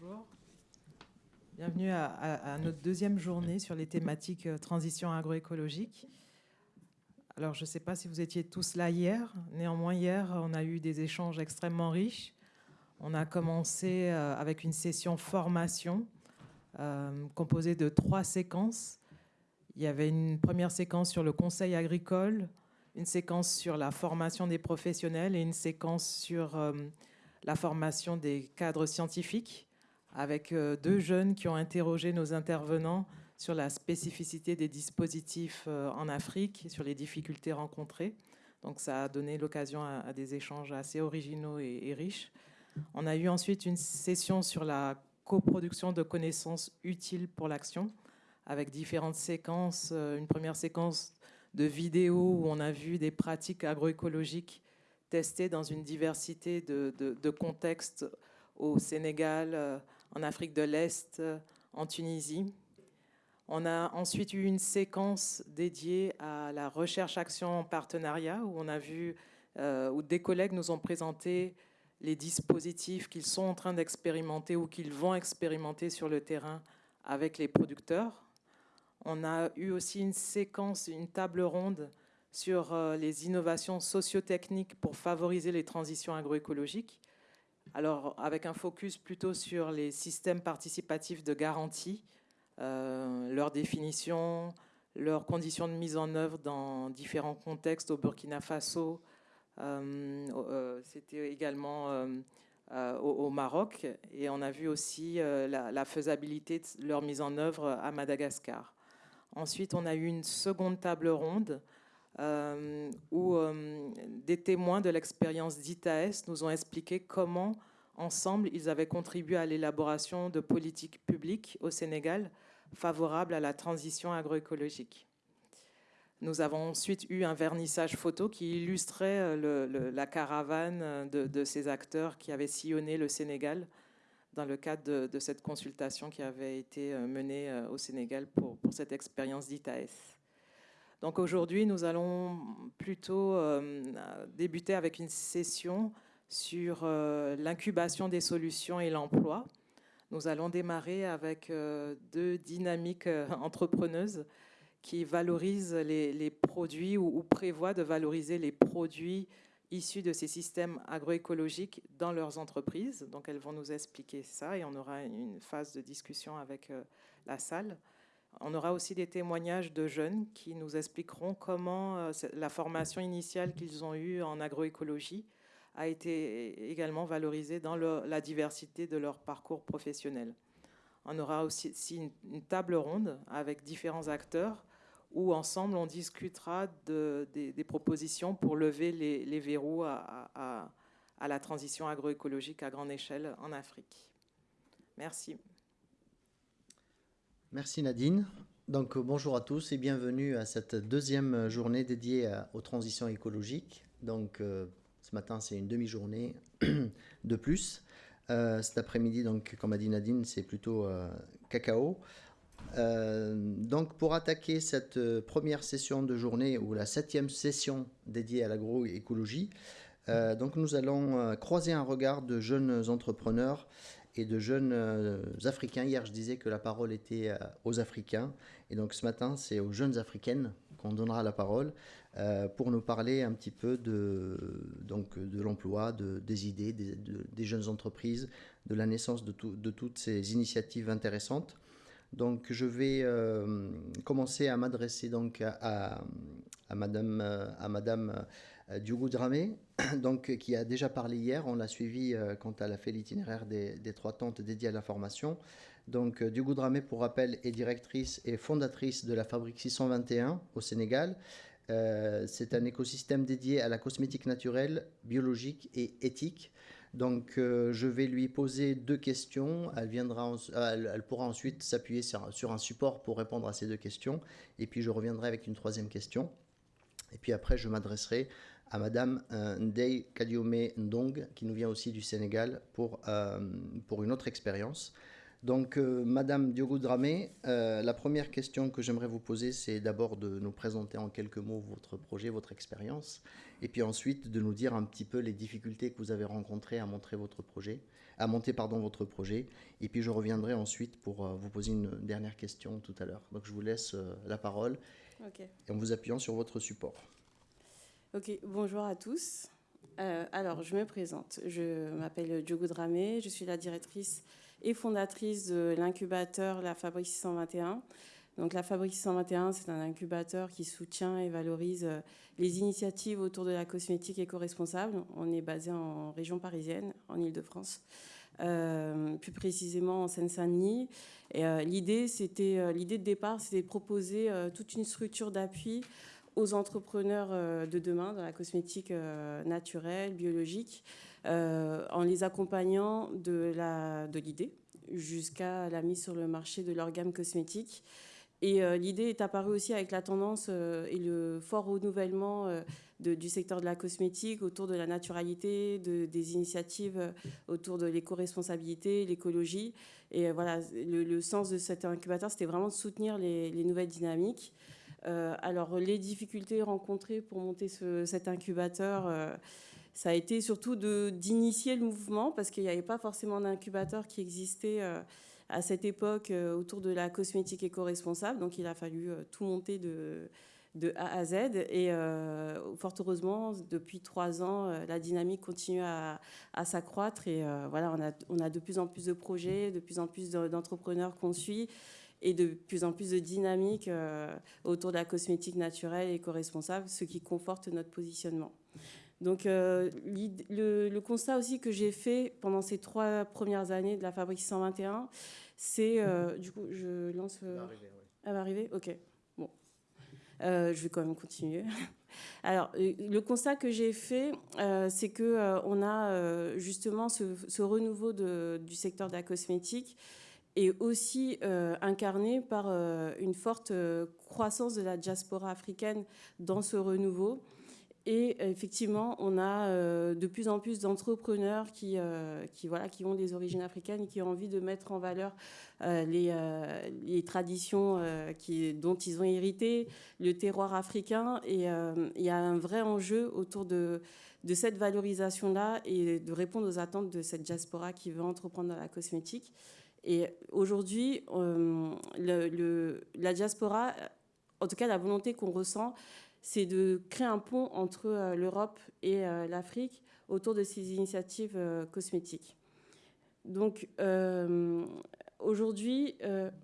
Bonjour. Bienvenue à, notre deuxième journée sur les thématiques euh, transition agroécologique. Alors, je ne sais pas si vous étiez tous là hier. Néanmoins, hier, on a eu des échanges extrêmement riches. On a commencé euh, avec une session formation euh, composée de trois séquences. Il y avait une première séquence sur le conseil agricole, une séquence sur la formation des professionnels et une séquence sur la formation des cadres scientifiques avec euh, deux jeunes qui ont interrogé nos intervenants sur la spécificité des dispositifs euh, en Afrique, sur les difficultés rencontrées. Donc ça a donné l'occasion à, des échanges assez originaux et, riches. On a eu ensuite une session sur la coproduction de connaissances utiles pour l'action, avec différentes séquences. Euh, une première séquence de vidéos où on a vu des pratiques agroécologiques testées dans une diversité de, de contextes au Sénégal, en Afrique de l'Est, en Tunisie. On a ensuite eu une séquence dédiée à la recherche-action en partenariat où on a vu, euh, où des collègues nous ont présenté les dispositifs qu'ils sont en train d'expérimenter ou qu'ils vont expérimenter sur le terrain avec les producteurs. On a eu aussi une séquence, une table ronde sur euh, les innovations sociotechniques pour favoriser les transitions agroécologiques alors avec un focus plutôt sur les systèmes participatifs de garantie, euh, leur définition, leurs conditions de mise en œuvre dans différents contextes au Burkina Faso, euh, euh, c'était également au, Maroc, et on a vu aussi la, la, faisabilité de leur mise en œuvre à Madagascar. Ensuite, on a eu une seconde table ronde euh, où euh, des témoins de l'expérience d'ITAS nous ont expliqué comment, ensemble, ils avaient contribué à l'élaboration de politiques publiques au Sénégal favorables à la transition agroécologique. Nous avons ensuite eu un vernissage photo qui illustrait euh, la caravane de, ces acteurs qui avaient sillonné le Sénégal dans le cadre de, cette consultation qui avait été menée au Sénégal pour, pour cette expérience d'ITAS. Donc aujourd'hui, nous allons plutôt euh, débuter avec une session sur euh, l'incubation des solutions et l'emploi. Nous allons démarrer avec euh, deux dynamiques entrepreneuses qui valorisent les, produits ou, prévoient de valoriser les produits issus de ces systèmes agroécologiques dans leurs entreprises. Donc elles vont nous expliquer ça et on aura une phase de discussion avec la salle. On aura aussi des témoignages de jeunes qui nous expliqueront comment euh, la formation initiale qu'ils ont eue en agroécologie a été également valorisée dans la diversité de leur parcours professionnel. On aura aussi une, table ronde avec différents acteurs où ensemble on discutera des, propositions pour lever les, verrous à la transition agroécologique à grande échelle en Afrique. Merci. Merci Nadine. Donc bonjour à tous et bienvenue à cette deuxième journée dédiée aux transitions écologiques. Donc euh, ce matin c'est une demi-journée de plus. Euh, cet après-midi, donc comme a dit Nadine, c'est plutôt euh, cacao. donc pour attaquer cette première session de journée ou la septième session dédiée à l'agroécologie, donc nous allons croiser un regard de jeunes entrepreneurs et de jeunes euh, Africains. Hier, je disais que la parole était euh, aux Africains. Et donc ce matin, c'est aux jeunes Africaines qu'on donnera la parole euh, pour nous parler un petit peu de, de l'emploi, de, des idées, des, des, jeunes entreprises, de la naissance de, de, toutes ces initiatives intéressantes. Donc je vais commencer à m'adresser donc à, à, Madame, à Madame euh, Diogo Dramé, donc, qui a déjà parlé hier. On l'a suivi euh, quand elle a fait l'itinéraire des, trois tentes dédiées à la formation. Donc, euh, Dramé, pour rappel, est directrice et fondatrice de la Fabrique 621 au Sénégal. c'est un écosystème dédié à la cosmétique naturelle, biologique et éthique. Donc, je vais lui poser deux questions. Elle, viendra elle, pourra ensuite s'appuyer sur, sur, un support pour répondre à ces deux questions. Et puis, je reviendrai avec une troisième question. Et puis après, je m'adresserai à Madame euh, Ndei Kadiome Ndong, qui nous vient aussi du Sénégal pour, euh, pour une autre expérience. Donc, euh, Madame Diogo Dramé, euh, la première question que j'aimerais vous poser, c'est d'abord de nous présenter en quelques mots votre projet, votre expérience, et puis ensuite de nous dire un petit peu les difficultés que vous avez rencontrées à montrer votre projet, à monter pardon votre projet, et puis je reviendrai ensuite pour vous poser une dernière question tout à l'heure. Donc, je vous laisse la parole, et en vous appuyant sur votre support. Ok, bonjour à tous. alors, je me présente. Je m'appelle Diogo Dramé, je suis la directrice et fondatrice de l'incubateur La Fabrique 621. Donc la Fabrique 621, c'est un incubateur qui soutient et valorise euh, les initiatives autour de la cosmétique éco-responsable. On est basé en région parisienne, en Ile-de-France, euh, plus précisément en Seine-Saint-Denis. Euh, l'idée, c'était l'idée de départ, c'était de proposer toute une structure d'appui aux entrepreneurs de demain dans la cosmétique naturelle, biologique, euh, en les accompagnant de l'idée de jusqu'à la mise sur le marché de leur gamme cosmétique. Et euh, l'idée est apparue aussi avec la tendance euh, et le fort renouvellement du secteur de la cosmétique autour de la naturalité, de, des initiatives autour de l'éco-responsabilité, l'écologie. Et voilà, le, sens de cet incubateur, c'était vraiment de soutenir les, nouvelles dynamiques. Alors, les difficultés rencontrées pour monter cet incubateur, ça a été surtout d'initier le mouvement parce qu'il n'y avait pas forcément d'incubateur qui existait euh, à cette époque euh, autour de la cosmétique éco-responsable. Donc il a fallu euh, tout monter de, A à Z. Et fort heureusement, depuis trois ans, la dynamique continue à, à s'accroître. Et voilà, on a, on a de plus en plus de projets, de plus en plus d'entrepreneurs qu'on suit et de plus en plus de dynamique autour de la cosmétique naturelle et éco-responsable, ce qui conforte notre positionnement. Donc euh, le, constat aussi que j'ai fait pendant ces trois premières années de la Fabrique 121, c'est, euh, du coup, je lance... Elle va arriver, Elle va arriver? Ok, bon. Euh, je vais quand même continuer. Alors, le constat que j'ai fait, c'est que on a justement ce, renouveau du secteur de la cosmétique et aussi incarné par une forte croissance de la diaspora africaine dans ce renouveau. Et effectivement, on a euh, de plus en plus d'entrepreneurs qui, euh, voilà, qui ont des origines africaines et qui ont envie de mettre en valeur euh, les, les, traditions dont ils ont hérité, le terroir africain. Et il y a un vrai enjeu autour de, de cette valorisation-là et de répondre aux attentes de cette diaspora qui veut entreprendre dans la cosmétique. Et aujourd'hui, le, la diaspora, en tout cas la volonté qu'on ressent, c'est de créer un pont entre euh, l'Europe et euh, l'Afrique autour de ces initiatives euh, cosmétiques. Donc aujourd'hui,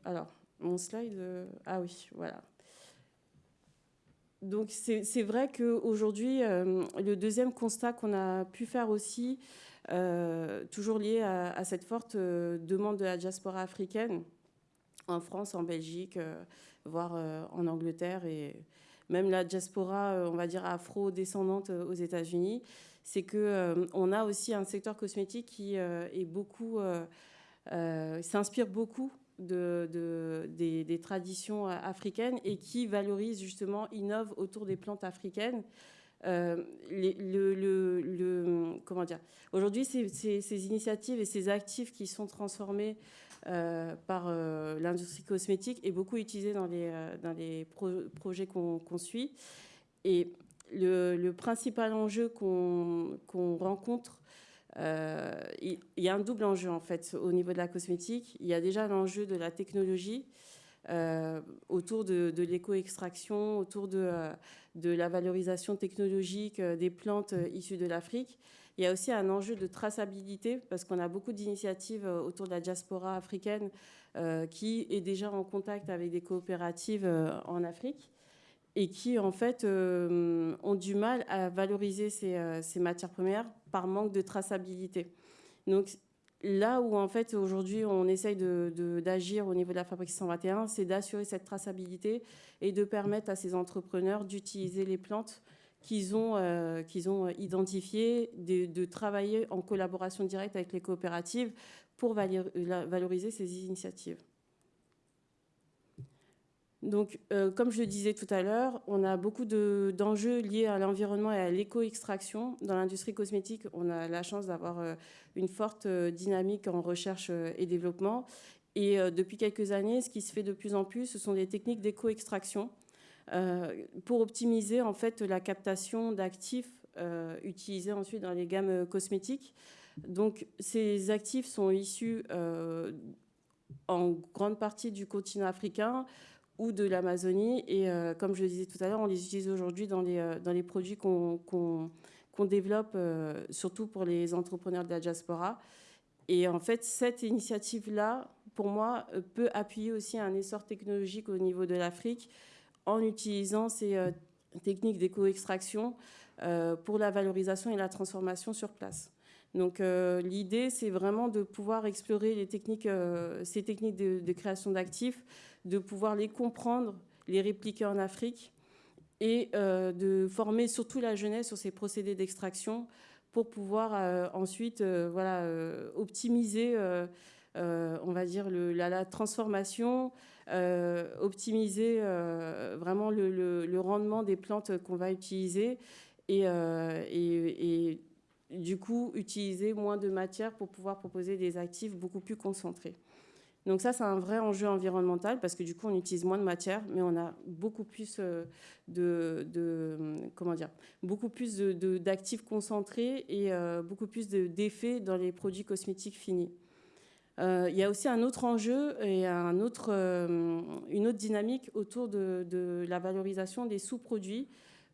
alors mon slide, ah oui, voilà. Donc c'est vrai qu'aujourd'hui, le deuxième constat qu'on a pu faire aussi, toujours lié à, cette forte demande de la diaspora africaine, en France, en Belgique, voire en Angleterre et même la diaspora, euh, on va dire afro-descendante euh, aux États-Unis, c'est que euh, on a aussi un secteur cosmétique qui est beaucoup, s'inspire beaucoup de, des, traditions africaines et qui valorise justement, innove autour des plantes africaines. Dire? Aujourd'hui, ces, initiatives et ces actifs qui sont transformés euh, par euh, l'industrie cosmétique est beaucoup utilisé dans les, euh, projets qu'on suit. Et le, principal enjeu qu'on rencontre, il y, a un double enjeu en fait au niveau de la cosmétique. Il y a déjà l'enjeu de la technologie. Autour de, l'éco-extraction, autour de, de, la valorisation technologique des plantes issues de l'Afrique. Il y a aussi un enjeu de traçabilité parce qu'on a beaucoup d'initiatives euh, autour de la diaspora africaine euh, qui est déjà en contact avec des coopératives euh, en Afrique et qui en fait ont du mal à valoriser ces, matières premières par manque de traçabilité. Donc là où en fait aujourd'hui on essaye d'agir au niveau de la fabrique 121, c'est d'assurer cette traçabilité et de permettre à ces entrepreneurs d'utiliser les plantes qu'ils ont, euh, qu'ils ont identifié, de, travailler en collaboration directe avec les coopératives pour valoriser ces initiatives. Donc, euh, comme je le disais tout à l'heure, on a beaucoup d'enjeux liés à l'environnement et à l'éco-extraction. Dans l'industrie cosmétique, on a la chance d'avoir euh, une forte dynamique en recherche et développement. Et depuis quelques années, ce qui se fait de plus en plus, ce sont des techniques d'éco-extraction pour optimiser en fait la captation d'actifs utilisés ensuite dans les gammes cosmétiques. Donc ces actifs sont issus en grande partie du continent africain ou de l'Amazonie. Et euh, comme je le disais tout à l'heure, on les utilise aujourd'hui dans les, euh, dans les produits qu'on développe, euh, surtout pour les entrepreneurs de la diaspora. Et en fait, cette initiative-là, pour moi, peut appuyer aussi un essor technologique au niveau de l'Afrique en utilisant ces techniques d'éco-extraction pour la valorisation et la transformation sur place. Donc l'idée, c'est vraiment de pouvoir explorer les techniques, ces techniques de création d'actifs de pouvoir les comprendre, les répliquer en Afrique et euh, de former surtout la jeunesse sur ces procédés d'extraction pour pouvoir euh, ensuite euh, voilà, optimiser, on va dire, la, transformation, optimiser vraiment le, rendement des plantes qu'on va utiliser et, et, du coup utiliser moins de matière pour pouvoir proposer des actifs beaucoup plus concentrés. Donc ça, c'est un vrai enjeu environnemental parce que du coup, on utilise moins de matière, mais on a beaucoup plus euh, de, d'actifs concentrés et euh, beaucoup plus d'effets dans les produits cosmétiques finis. Euh, il y a aussi un autre enjeu et une autre dynamique autour de la valorisation des sous-produits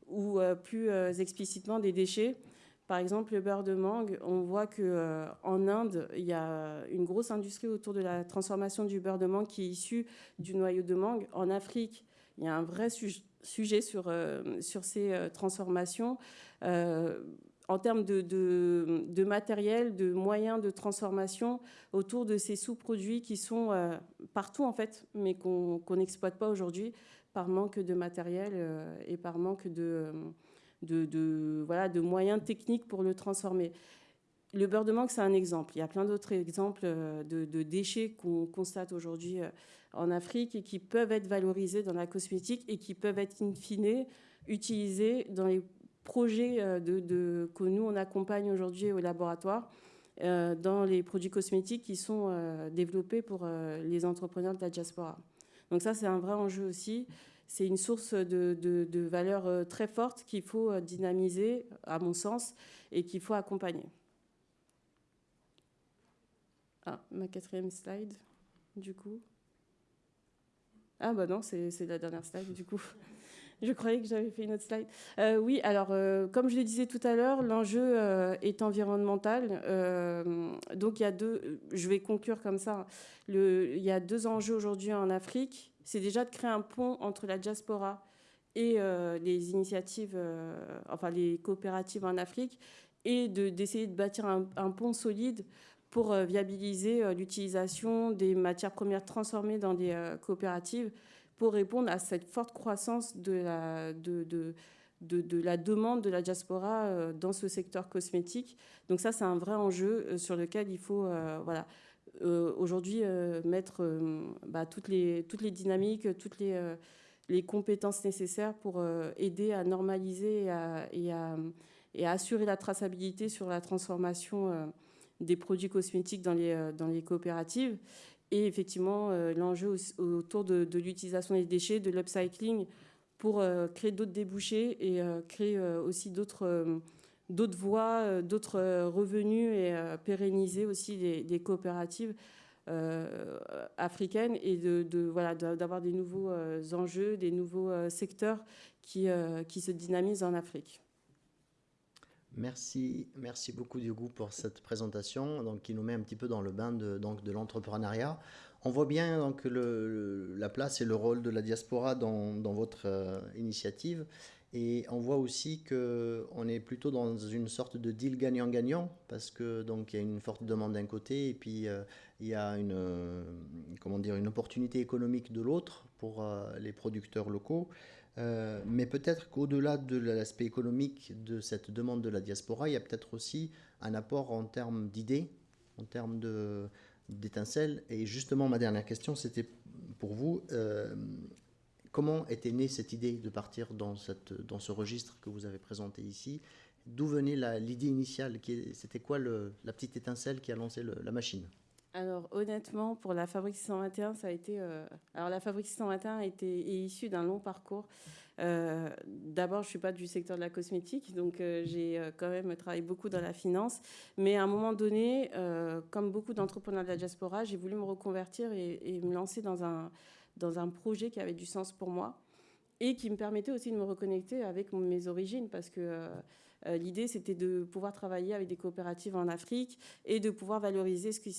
ou plus explicitement des déchets. Par exemple, le beurre de mangue, on voit qu'en euh, Inde, il y a une grosse industrie autour de la transformation du beurre de mangue qui est issu du noyau de mangue. En Afrique, il y a un vrai sujet sur, euh, ces euh, transformations. en termes de, matériel, de moyens de transformation autour de ces sous-produits qui sont partout en fait, mais qu'on n'exploite pas aujourd'hui par manque de matériel et par manque de de, voilà, de moyens techniques pour le transformer. Le beurre de mangue, c'est un exemple. Il y a plein d'autres exemples euh, de, déchets qu'on constate aujourd'hui euh, en Afrique et qui peuvent être valorisés dans la cosmétique et qui peuvent être in fine utilisés dans les projets euh, que nous, on accompagne aujourd'hui au laboratoire dans les produits cosmétiques qui sont développés pour les entrepreneurs de la diaspora. Donc ça, c'est un vrai enjeu aussi c'est une source de, valeur euh, très forte qu'il faut euh, dynamiser, à mon sens, et qu'il faut accompagner. Ah, ma quatrième slide, du coup. Ah bah non, c'est la dernière slide, du coup. Je croyais que j'avais fait une autre slide. Euh, oui, alors, comme je le disais tout à l'heure, l'enjeu est environnemental. donc, il y a deux, je vais conclure comme ça. Il y a deux enjeux aujourd'hui en Afrique c'est déjà de créer un pont entre la diaspora et euh, les initiatives, euh, enfin les coopératives en Afrique, et d'essayer de, bâtir un, pont solide pour euh, viabiliser l'utilisation des matières premières transformées dans des coopératives pour répondre à cette forte croissance de la, de, de, de, la demande de la diaspora dans ce secteur cosmétique. Donc ça, c'est un vrai enjeu sur lequel il faut voilà, aujourd'hui euh, mettre euh, bah, toutes, les, toutes les dynamiques, toutes les, compétences nécessaires pour aider à normaliser et à, assurer la traçabilité sur la transformation des produits cosmétiques dans les, dans les coopératives. Et effectivement, l'enjeu autour de l'utilisation des déchets, de l'upcycling, pour créer d'autres débouchés et créer aussi d'autres d'autres voies, euh, d'autres euh, revenus et euh, pérenniser aussi des, coopératives africaines et de, voilà d'avoir des nouveaux enjeux, des nouveaux secteurs qui, qui se dynamisent en Afrique. Merci, merci beaucoup Diogo pour cette présentation donc, qui nous met un petit peu dans le bain de, de l'entrepreneuriat. On voit bien donc, le, la place et le rôle de la diaspora dans, dans votre initiative. Et on voit aussi qu'on est plutôt dans une sorte de deal gagnant-gagnant, parce que donc il y a une forte demande d'un côté, et puis euh, il y a une, euh, comment dire, une opportunité économique de l'autre pour euh, les producteurs locaux. mais peut-être qu'au-delà de l'aspect économique de cette demande de la diaspora, il y a peut-être aussi un apport en termes d'idées, en termes d'étincelles. Et justement, ma dernière question, c'était pour vous. Comment était née cette idée de partir dans, ce registre que vous avez présenté ici? D'où venait l'idée initiale C'était quoi la petite étincelle qui a lancé la machine? Alors honnêtement, pour la Fabrique 621, ça a été. alors la Fabrique 621 a été, est issue d'un long parcours. D'abord, je suis pas du secteur de la cosmétique, donc j'ai quand même travaillé beaucoup dans la finance. Mais à un moment donné, comme beaucoup d'entrepreneurs de la diaspora, j'ai voulu me reconvertir et, me lancer dans un dans un projet qui avait du sens pour moi et qui me permettait aussi de me reconnecter avec mes origines parce que euh, euh, l'idée c'était de pouvoir travailler avec des coopératives en Afrique et de pouvoir valoriser ce qui,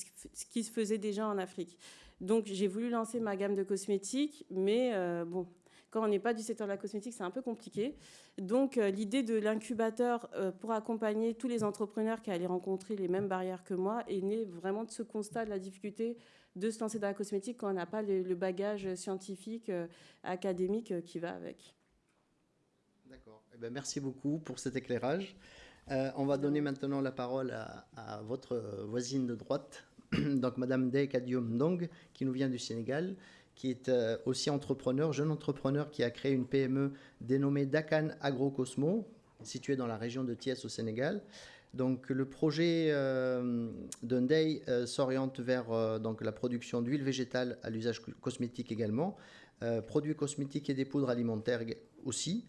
se faisait déjà en Afrique. Donc j'ai voulu lancer ma gamme de cosmétiques, mais euh, bon, quand on n'est pas du secteur de la cosmétique, c'est un peu compliqué. Donc l'idée de l'incubateur pour accompagner tous les entrepreneurs qui allaient rencontrer les mêmes barrières que moi est née vraiment de ce constat de la difficulté de se lancer dans la cosmétique quand on n'a pas le, bagage scientifique, euh, académique euh, qui va avec. D'accord. Eh ben, merci beaucoup pour cet éclairage. Euh, on va donner maintenant la parole à, votre voisine de droite, donc Madame Dey Kadium Dong, qui nous vient du Sénégal, qui est aussi entrepreneur, jeune entrepreneur qui a créé une PME dénommée Dakan Agrocosmo, située dans la région de Thiès au Sénégal. Donc le projet euh, euh s'oriente vers euh, donc, la production d'huile végétale à l'usage cosmétique également, euh, produits cosmétiques et des poudres alimentaires aussi.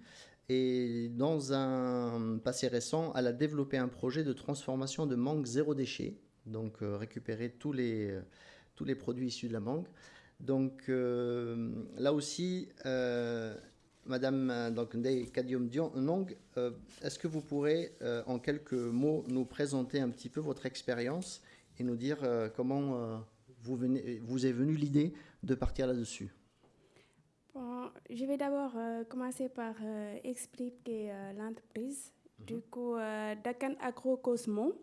Et dans un passé récent, elle a développé un projet de transformation de mangue zéro déchet, donc récupérer tous les, tous les produits issus de la mangue. Donc là aussi, Madame euh, donc, Kadium Nong, euh, est-ce que vous pourrez euh, en quelques mots nous présenter un petit peu votre expérience et nous dire comment vous, venez, vous est venue l'idée de partir là-dessus? Je vais d'abord commencer par expliquer l'entreprise. Mhm. Du coup, Dakan Agro Cosmo,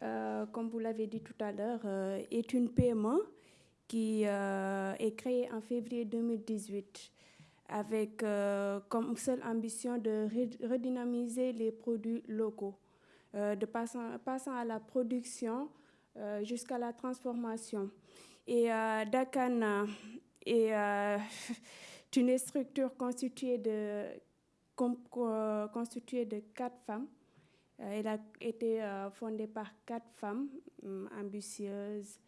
comme vous l'avez dit tout à l'heure, est une PME qui est créée en février 2018 avec euh, comme seule ambition de redynamiser les produits locaux, euh, de passant, à la production euh, jusqu'à la transformation. Et Dakana est une structure constituée de, constituée de quatre femmes. Elle a été fondée par quatre femmes hum, ambitieuses,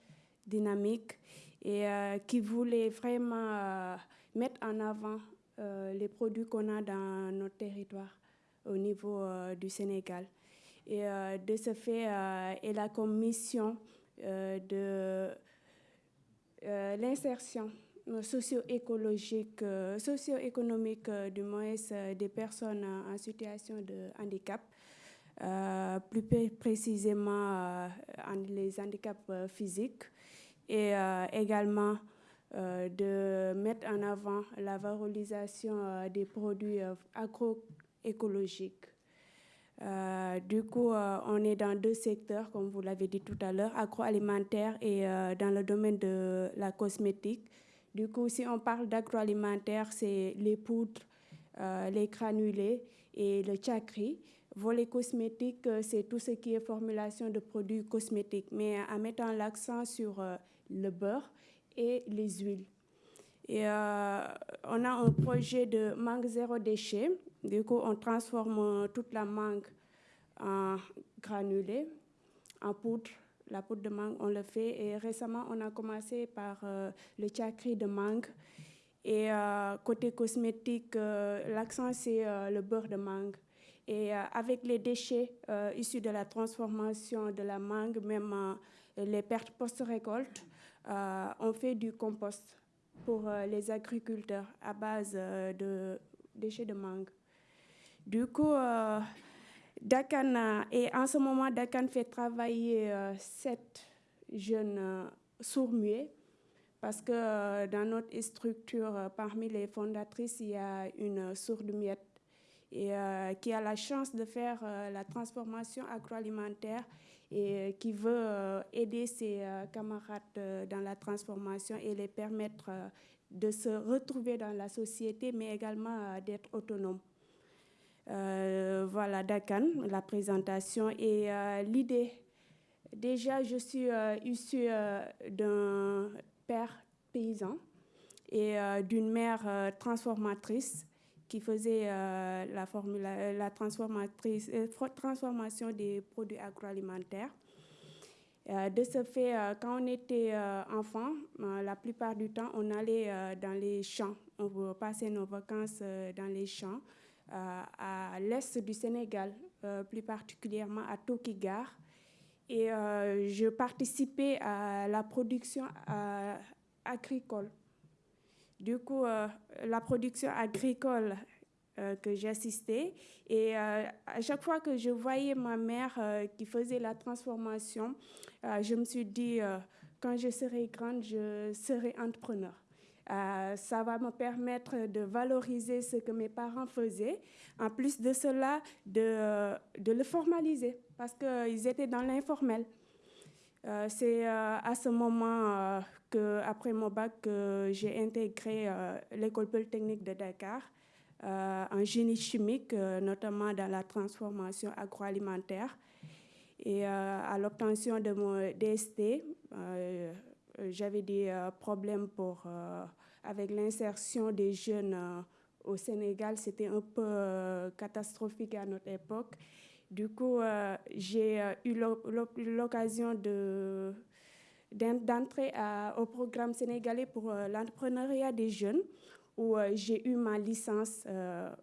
dynamiques et qui voulaient vraiment mettre en avant euh, les produits qu'on a dans notre territoire au niveau euh, du Sénégal. Et euh, de ce fait, elle a comme mission de l'insertion socio-écologique, socio-économique du moins des personnes en situation de handicap, plus précisément les handicaps physiques et également euh, de mettre en avant la valorisation euh, des produits euh, agroécologiques. du coup, on est dans deux secteurs, comme vous l'avez dit tout à l'heure, agroalimentaire et dans le domaine de la cosmétique. Du coup, si on parle d'agroalimentaire, c'est les poudres, les granulés et le chakri. Volet cosmétique, c'est tout ce qui est formulation de produits cosmétiques, mais en mettant l'accent sur le beurre et les huiles. Et euh, on a un projet de mangue zéro déchet. Du coup, on transforme toute la mangue en granulé, en poudre. La poudre de mangue, on le fait. Et récemment, on a commencé par euh, le chakri de mangue. Et euh, côté cosmétique, l'accent, c'est le beurre de mangue. Et avec les déchets issus de la transformation de la mangue, même les pertes post-récolte, euh, on fait du compost pour euh, les agriculteurs à base euh, de déchets de mangue. Du coup, Dakan, et en ce moment, Dakan fait travailler sept jeunes sourds-muets parce que dans notre structure, parmi les fondatrices, il y a une sourde-muette et qui a la chance de faire la transformation agroalimentaire et euh, qui veut euh, aider ses euh, camarades dans la transformation et les permettre de se retrouver dans la société, mais également d'être autonome. voilà, Dakan, la présentation et l'idée. Déjà, je suis issue d'un père paysan et d'une mère transformatrice qui faisait euh, la, formule, la transformatrice, euh, transformation des produits agroalimentaires. Euh, de ce fait, euh, quand on était euh, enfant, euh, la plupart du temps, on allait euh, dans les champs. On passait nos vacances euh, dans les champs euh, à l'est du Sénégal, euh, plus particulièrement à Tokigar. Et euh, je participais à la production euh, agricole. Du coup, euh, la production agricole euh, que j'assistais, et euh, à chaque fois que je voyais ma mère qui faisait la transformation, je me suis dit, quand je serai grande, je serai entrepreneur. Ça va me permettre de valoriser ce que mes parents faisaient. En plus de cela, de le formaliser parce qu'ils étaient dans l'informel. Euh, C'est euh, à ce moment euh, que, après mon bac, que j'ai intégré l'école polytechnique de Dakar en génie chimique, notamment dans la transformation agroalimentaire. Et à l'obtention de mon DST, j'avais des problèmes pour, avec l'insertion des jeunes au Sénégal. C'était un peu catastrophique à notre époque. Du coup, euh, j'ai euh, eu l'o- l'o- l'occasion de d'en- d'entrer au programme sénégalais pour euh, l'entrepreneuriat des jeunes, où j'ai eu ma licence.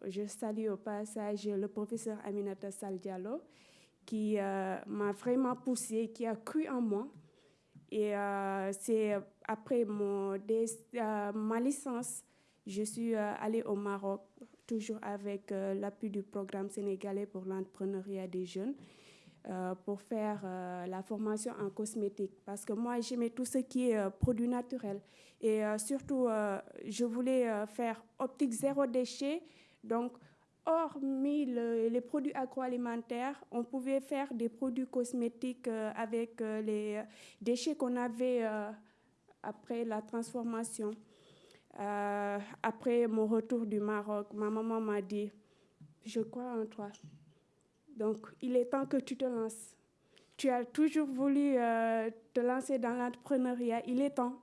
je salue au passage le professeur Aminata Sal Diallo, qui m'a vraiment poussé, qui a cru en moi. Et c'est après ma licence, je suis allée au Maroc, toujours avec euh, l'appui du programme sénégalais pour l'entrepreneuriat des jeunes, euh, pour faire euh, la formation en cosmétique. Parce que moi, j'aimais tout ce qui est euh, produit naturel. Et surtout, je voulais faire optique zéro déchet. Donc, hormis le- les produits agroalimentaires, on pouvait faire des produits cosmétiques avec les déchets qu'on avait après la transformation. Euh, après mon retour du Maroc, ma maman m'a dit, je crois en toi. Donc, il est temps que tu te lances. Tu as toujours voulu euh, te lancer dans l'entrepreneuriat, il est temps.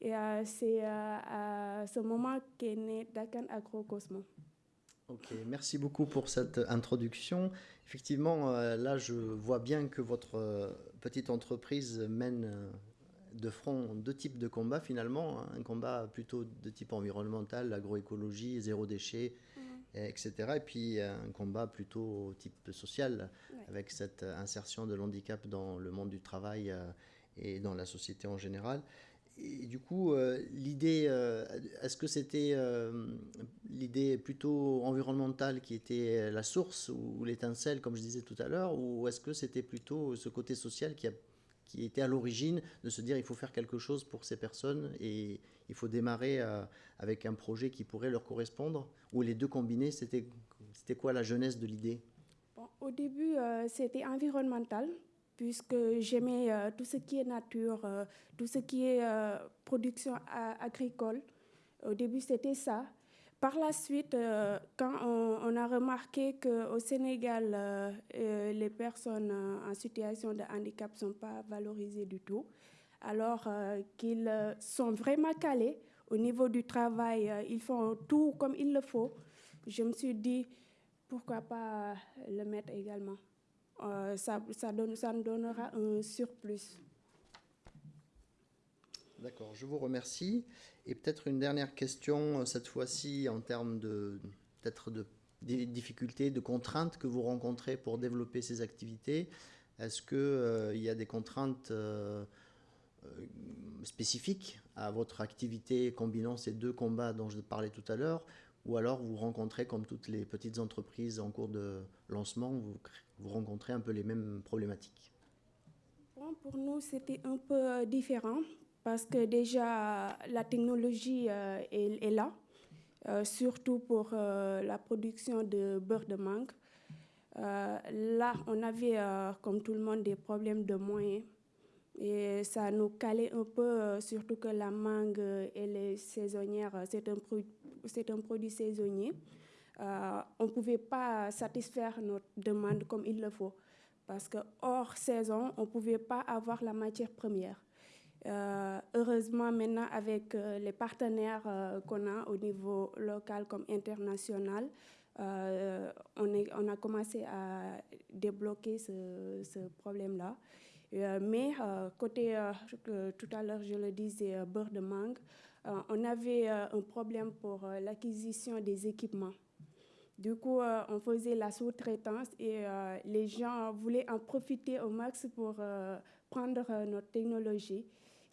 Et euh, c'est à ce moment qu'est né Dakan Agrocosmo. Ok, merci beaucoup pour cette introduction. Effectivement, là, je vois bien que votre petite entreprise mène de front deux types de combats finalement. Un combat plutôt de type environnemental, agroécologie, zéro déchet, et etc. Et puis un combat plutôt type social, Ouais. avec cette insertion de l'handicap dans le monde du travail euh, et dans la société en général. Et du coup, euh, l'idée, euh, est-ce que c'était l'idée plutôt environnementale qui était la source ou l'étincelle, comme je disais tout à l'heure, ou est-ce que c'était plutôt ce côté social qui, a, qui était à l'origine de se dire il faut faire quelque chose pour ces personnes et il faut démarrer euh, avec un projet qui pourrait leur correspondre Ou les deux combinés, c'était quoi la jeunesse de l'idée? Au début, euh, c'était environnemental, puisque j'aimais euh, tout ce qui est nature, tout ce qui est production agricole. Au début, c'était ça. Par la suite, euh, quand on, a remarqué qu'au Sénégal, euh, euh, les personnes en situation de handicap ne sont pas valorisées du tout, alors qu'ils sont vraiment calés au niveau du travail, ils font tout comme il le faut, je me suis dit, pourquoi pas le mettre également ça, ça, ça nous donnera un surplus. D'accord, je vous remercie. Et peut-être une dernière question, euh, cette fois-ci en termes de peut-être de des difficultés, de contraintes que vous rencontrez pour développer ces activités. Est-ce qu'il y a des contraintes euh, euh, spécifiques à votre activité combinant ces deux combats dont je parlais tout à l'heure? Ou alors vous rencontrez, comme toutes les petites entreprises en cours de lancement, vous, vous rencontrez un peu les mêmes problématiques? Pour nous, c'était un peu euh, différent parce que déjà, la technologie euh, est, est là, euh, surtout pour euh, la production de beurre de mangue. Là, on avait, comme tout le monde, des problèmes de moyens. Et ça nous calait un peu, surtout que la mangue saisonnières, euh, c'est un, un produit saisonnier. On ne pouvait pas satisfaire notre demande comme il le faut. Parce que hors saison, on ne pouvait pas avoir la matière première. Euh, heureusement, maintenant, avec euh, les partenaires euh, qu'on a au niveau local comme international, euh, on, a commencé à débloquer ce, ce problème-là. mais côté, tout à l'heure je le disais, beurre de mangue, on avait un problème pour l'acquisition des équipements. Du coup, on faisait la sous-traitance et les gens voulaient en profiter au max pour prendre notre technologie.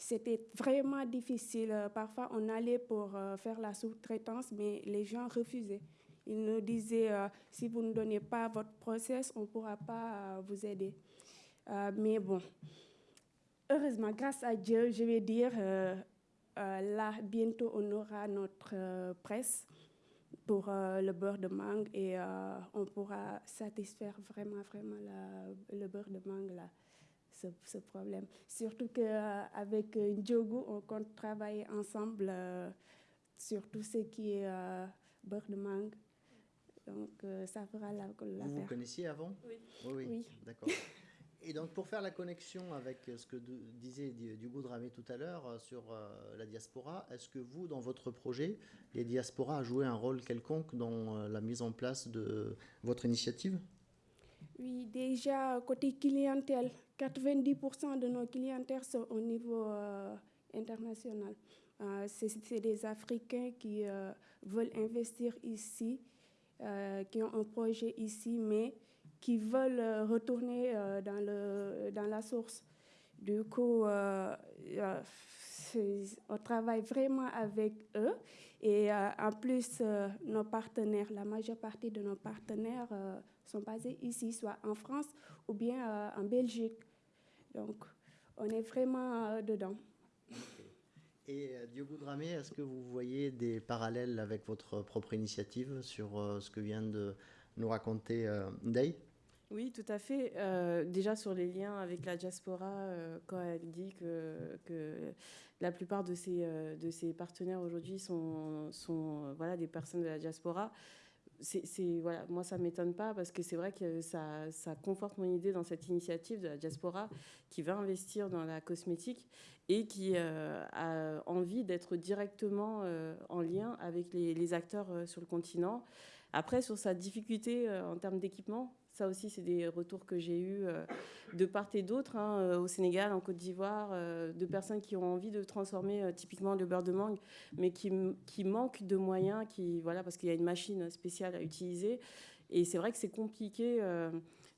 C'était vraiment difficile. Parfois, on allait pour faire la sous-traitance, mais les gens refusaient. Ils nous disaient, si vous ne donnez pas votre process, on ne pourra pas vous aider. mais bon, heureusement, grâce à Dieu, je vais dire, là, bientôt, on aura notre presse pour le beurre de mangue et on pourra satisfaire vraiment, vraiment le beurre de mangue là ce, problème. Surtout qu'avec euh, Ndiogu, on compte travailler ensemble euh, sur tout ce qui est euh, beurre de mangue. Donc, ça fera la, la Vous vous connaissiez avant? Oui. Oui, oui. D'accord. Et donc, pour faire la connexion avec ce que disait Diogo Dramé tout à l'heure sur la diaspora, est-ce que vous, dans votre projet, les diasporas a joué un rôle quelconque dans la mise en place de votre initiative? Oui, déjà, côté clientèle, 90% de nos clientèles sont au niveau euh, international. Euh, c'est des Africains qui euh, veulent investir ici, qui ont un projet ici, mais qui veulent retourner dans, le, dans la source. Du coup, on travaille vraiment avec eux. Et en plus, nos partenaires, la majeure partie de nos partenaires sont basés ici, soit en France ou bien en Belgique. Donc, on est vraiment euh, dedans. Et euh, Diogo Dramé, est-ce que vous voyez des parallèles avec votre propre initiative sur euh, ce que vient de nous raconter Ndei oui, tout à fait. déjà sur les liens avec la diaspora, quand elle dit que, que, la plupart de ses, de ses partenaires aujourd'hui sont, sont voilà, des personnes de la diaspora, c'est voilà, moi ça m'étonne pas parce que c'est vrai que ça, ça, conforte mon idée dans cette initiative de la diaspora qui va investir dans la cosmétique et qui euh, a envie d'être directement euh, en lien avec les, acteurs euh, sur le continent. Après, sur sa difficulté en termes d'équipement, ça aussi, c'est des retours que j'ai eus euh, de part et d'autre, hein, euh, au Sénégal, en Côte d'Ivoire, euh, de personnes qui ont envie de transformer typiquement le beurre de mangue, mais qui, qui manquent de moyens, qui, voilà, parce qu'il y a une machine spéciale à utiliser. Et c'est vrai que c'est compliqué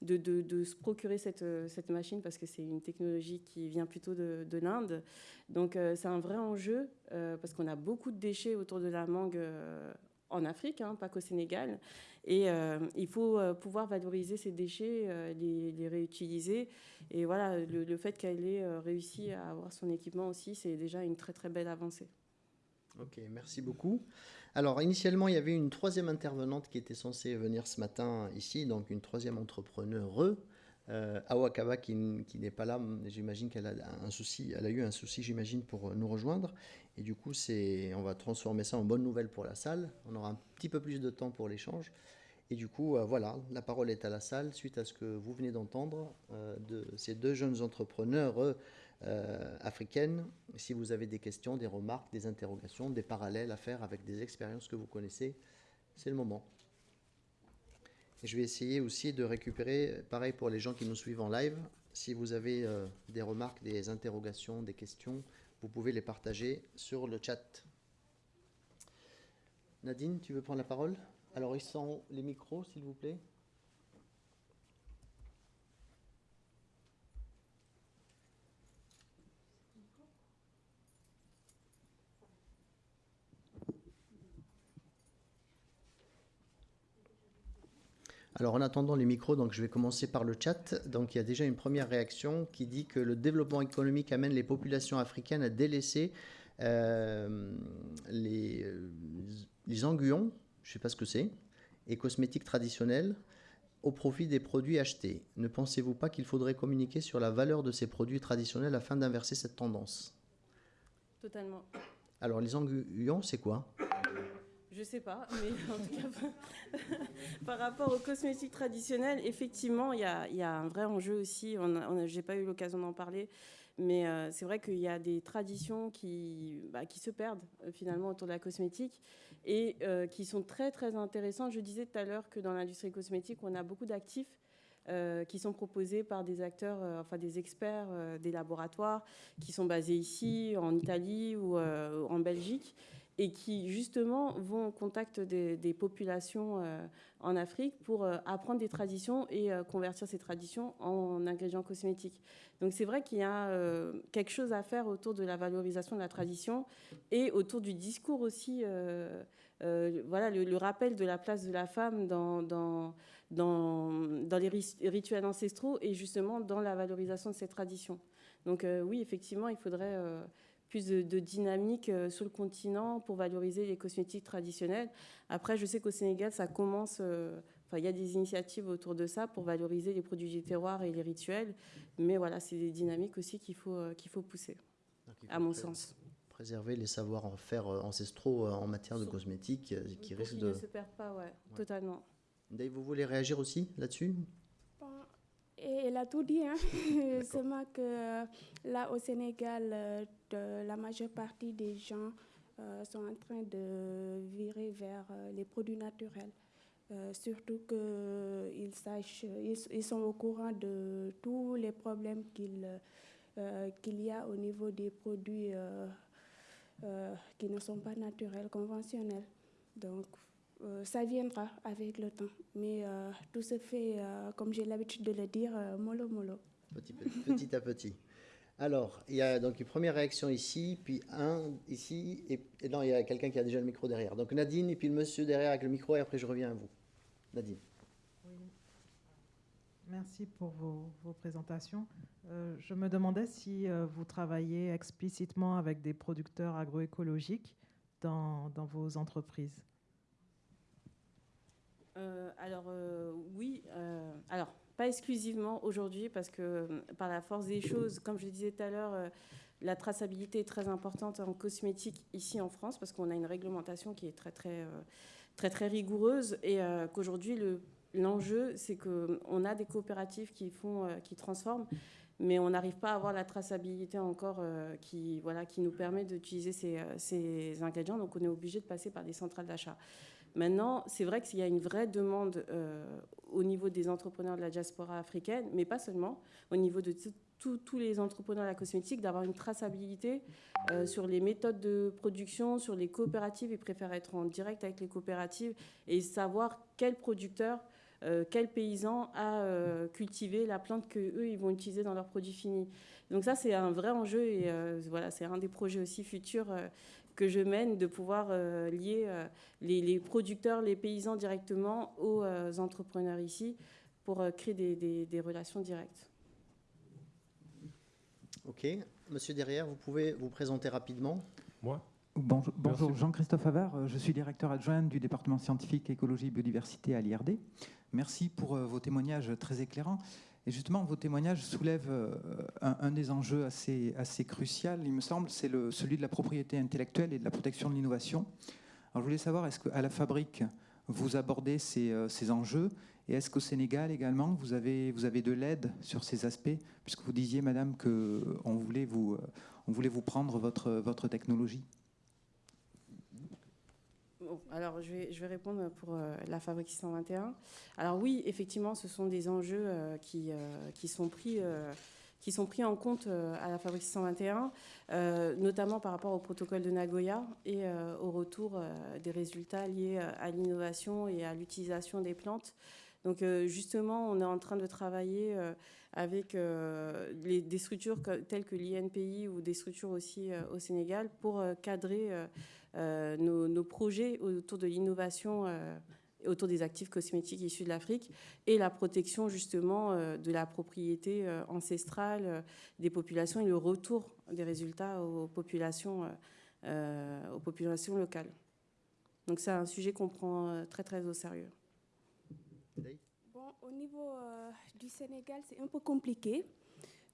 de, de, se procurer cette, cette machine parce que c'est une technologie qui vient plutôt de, de l'Inde. Donc c'est un vrai enjeu parce qu'on a beaucoup de déchets autour de la mangue en Afrique, hein, pas qu'au Sénégal. Et euh, il faut euh, pouvoir valoriser ces déchets, euh, les, réutiliser. Et voilà, le, fait qu'elle ait réussi à avoir son équipement aussi, c'est déjà une très très belle avancée. Ok, merci beaucoup. Alors, initialement, il y avait une troisième intervenante qui était censée venir ce matin ici, donc une troisième entrepreneure, euh, Awakaba qui, qui n'est pas là, j'imagine qu'elle a un souci, elle a eu un souci, j'imagine, pour nous rejoindre. Et du coup, on va transformer ça en bonne nouvelle pour la salle. On aura un petit peu plus de temps pour l'échange. Et du coup, euh, voilà, la parole est à la salle suite à ce que vous venez d'entendre euh, de ces deux jeunes entrepreneurs euh, africaines. Si vous avez des questions, des remarques, des interrogations, des parallèles à faire avec des expériences que vous connaissez, c'est le moment. Je vais essayer aussi de récupérer, pareil pour les gens qui nous suivent en live, si vous avez des remarques, des interrogations, des questions, vous pouvez les partager sur le chat. Nadine, tu veux prendre la parole? Alors, ils sont les micros, s'il vous plaît? Alors en attendant les micros, donc je vais commencer par le chat. Donc il y a déjà une première réaction qui dit que le développement économique amène les populations africaines à délaisser euh, les, euh, les anguillons, je ne sais pas ce que c'est, et cosmétiques traditionnels au profit des produits achetés. Ne pensez-vous pas qu'il faudrait communiquer sur la valeur de ces produits traditionnels afin d'inverser cette tendance? Totalement. Alors, les anguillons, c'est quoi? Je sais pas, mais en tout cas, par rapport aux cosmétiques traditionnels, effectivement, il y a, un vrai enjeu aussi. Je n'ai pas eu l'occasion d'en parler, mais euh, c'est vrai qu'il y a des traditions qui, bah, se perdent euh, finalement autour de la cosmétique et euh, qui sont très très intéressantes. Je disais tout à l'heure que dans l'industrie cosmétique, on a beaucoup d'actifs qui sont proposés par des acteurs, enfin des experts des laboratoires qui sont basés ici, en Italie ou en Belgique et qui justement vont au contact des, populations euh, en Afrique pour euh, apprendre des traditions et euh, convertir ces traditions en ingrédients cosmétiques. Donc c'est vrai qu'il y a quelque chose à faire autour de la valorisation de la tradition et autour du discours aussi. voilà le, rappel de la place de la femme dans, dans les rituels ancestraux et justement dans la valorisation de ces traditions. Donc oui, effectivement, il faudrait plus de, dynamique euh, sur le continent pour valoriser les cosmétiques traditionnels. Après, je sais qu'au Sénégal, ça commence. Euh, enfin, il y a des initiatives autour de ça pour valoriser les produits du terroir et les rituels. Mais voilà, c'est des dynamiques aussi qu'il faut, euh, qu'il faut pousser, à mon sens. Préserver les savoir-faire ancestraux en matière de cosmétiques qui risquent de. ne se perdent pas, ouais, totalement. Dave, vous voulez réagir aussi là-dessus? Et elle a tout dit. Hein. Seulement que euh, là, au Sénégal, euh, la majeure partie des gens euh, sont en train de virer vers les produits naturels. surtout qu'ils sachent, ils, sont au courant de tous les problèmes qu'il qu'il y a au niveau des produits qui ne sont pas naturels, conventionnels. Donc, euh, ça viendra avec le temps. Mais euh, tout se fait, euh, comme j'ai l'habitude de le dire, mollo mollo. Petit, petit, à petit. Alors, il y a donc une première réaction ici, puis un ici, et, non, il y a quelqu'un qui a déjà le micro derrière. Donc Nadine, et puis le monsieur derrière avec le micro, et après je reviens à vous. Nadine. Oui. Merci pour vos, vos présentations. je me demandais si vous travaillez explicitement avec des producteurs agroécologiques dans, dans vos entreprises. Euh, alors euh, oui, euh, alors pas exclusivement aujourd'hui parce que par la force des choses, comme je le disais tout à l'heure, la traçabilité est très importante en cosmétique ici en France parce qu'on a une réglementation qui est très très très très rigoureuse et qu'aujourd'hui l'enjeu c'est qu'on a des coopératives qui font qui transforment mais on n'arrive pas à avoir la traçabilité encore qui, voilà, qui nous permet d'utiliser ces, ces, ingrédients. Donc on est obligé de passer par des centrales d'achat. Maintenant, c'est vrai qu'il y a une vraie demande euh, au niveau des entrepreneurs de la diaspora africaine, mais pas seulement, au niveau de tous les entrepreneurs de la cosmétique, d'avoir une traçabilité euh, sur les méthodes de production, sur les coopératives. Ils préfèrent être en direct avec les coopératives et savoir quel producteur, euh, quel paysan a cultivé la plante qu'eux, ils vont utiliser dans leurs produits finis. Donc ça, c'est un vrai enjeu et voilà, c'est un des projets aussi futurs que je mène, de pouvoir euh, lier euh, les, producteurs, les paysans directement aux euh, entrepreneurs ici pour créer des, relations directes. Ok. Monsieur derrière, vous pouvez vous présenter rapidement Moi Bonjour, bonjour Jean-Christophe Havard, je suis directeur adjoint du département scientifique écologie et biodiversité à l'IRD. Merci pour vos témoignages très éclairants. Et justement, vos témoignages soulèvent euh, un, des enjeux assez, assez crucial, il me semble, c'est celui de la propriété intellectuelle et de la protection de l'innovation. Alors, je voulais savoir, est-ce qu'à la fabrique, vous abordez ces, euh, ces enjeux et est-ce qu'au Sénégal également, vous avez, vous avez de l'aide sur ces aspects? Puisque vous disiez, madame, qu'on voulait vous, euh, on voulait vous prendre votre technologie alors je vais, répondre pour euh, la Fabrique 621. Alors oui, effectivement, ce sont des enjeux euh, qui, euh, qui, sont pris, qui sont pris en compte à la Fabrique 621, notamment par rapport au protocole de Nagoya et au retour des résultats liés à l'innovation et à l'utilisation des plantes. Donc justement, on est en train de travailler avec des structures telles que l'INPI ou des structures aussi au Sénégal pour cadrer euh, nos, projets autour de l'innovation euh, autour des actifs cosmétiques issus de l'Afrique et la protection justement euh, de la propriété ancestrale des populations et le retour des résultats aux populations, aux populations locales. Donc c'est un sujet qu'on prend très très au sérieux. Bon, au niveau du Sénégal, c'est un peu compliqué.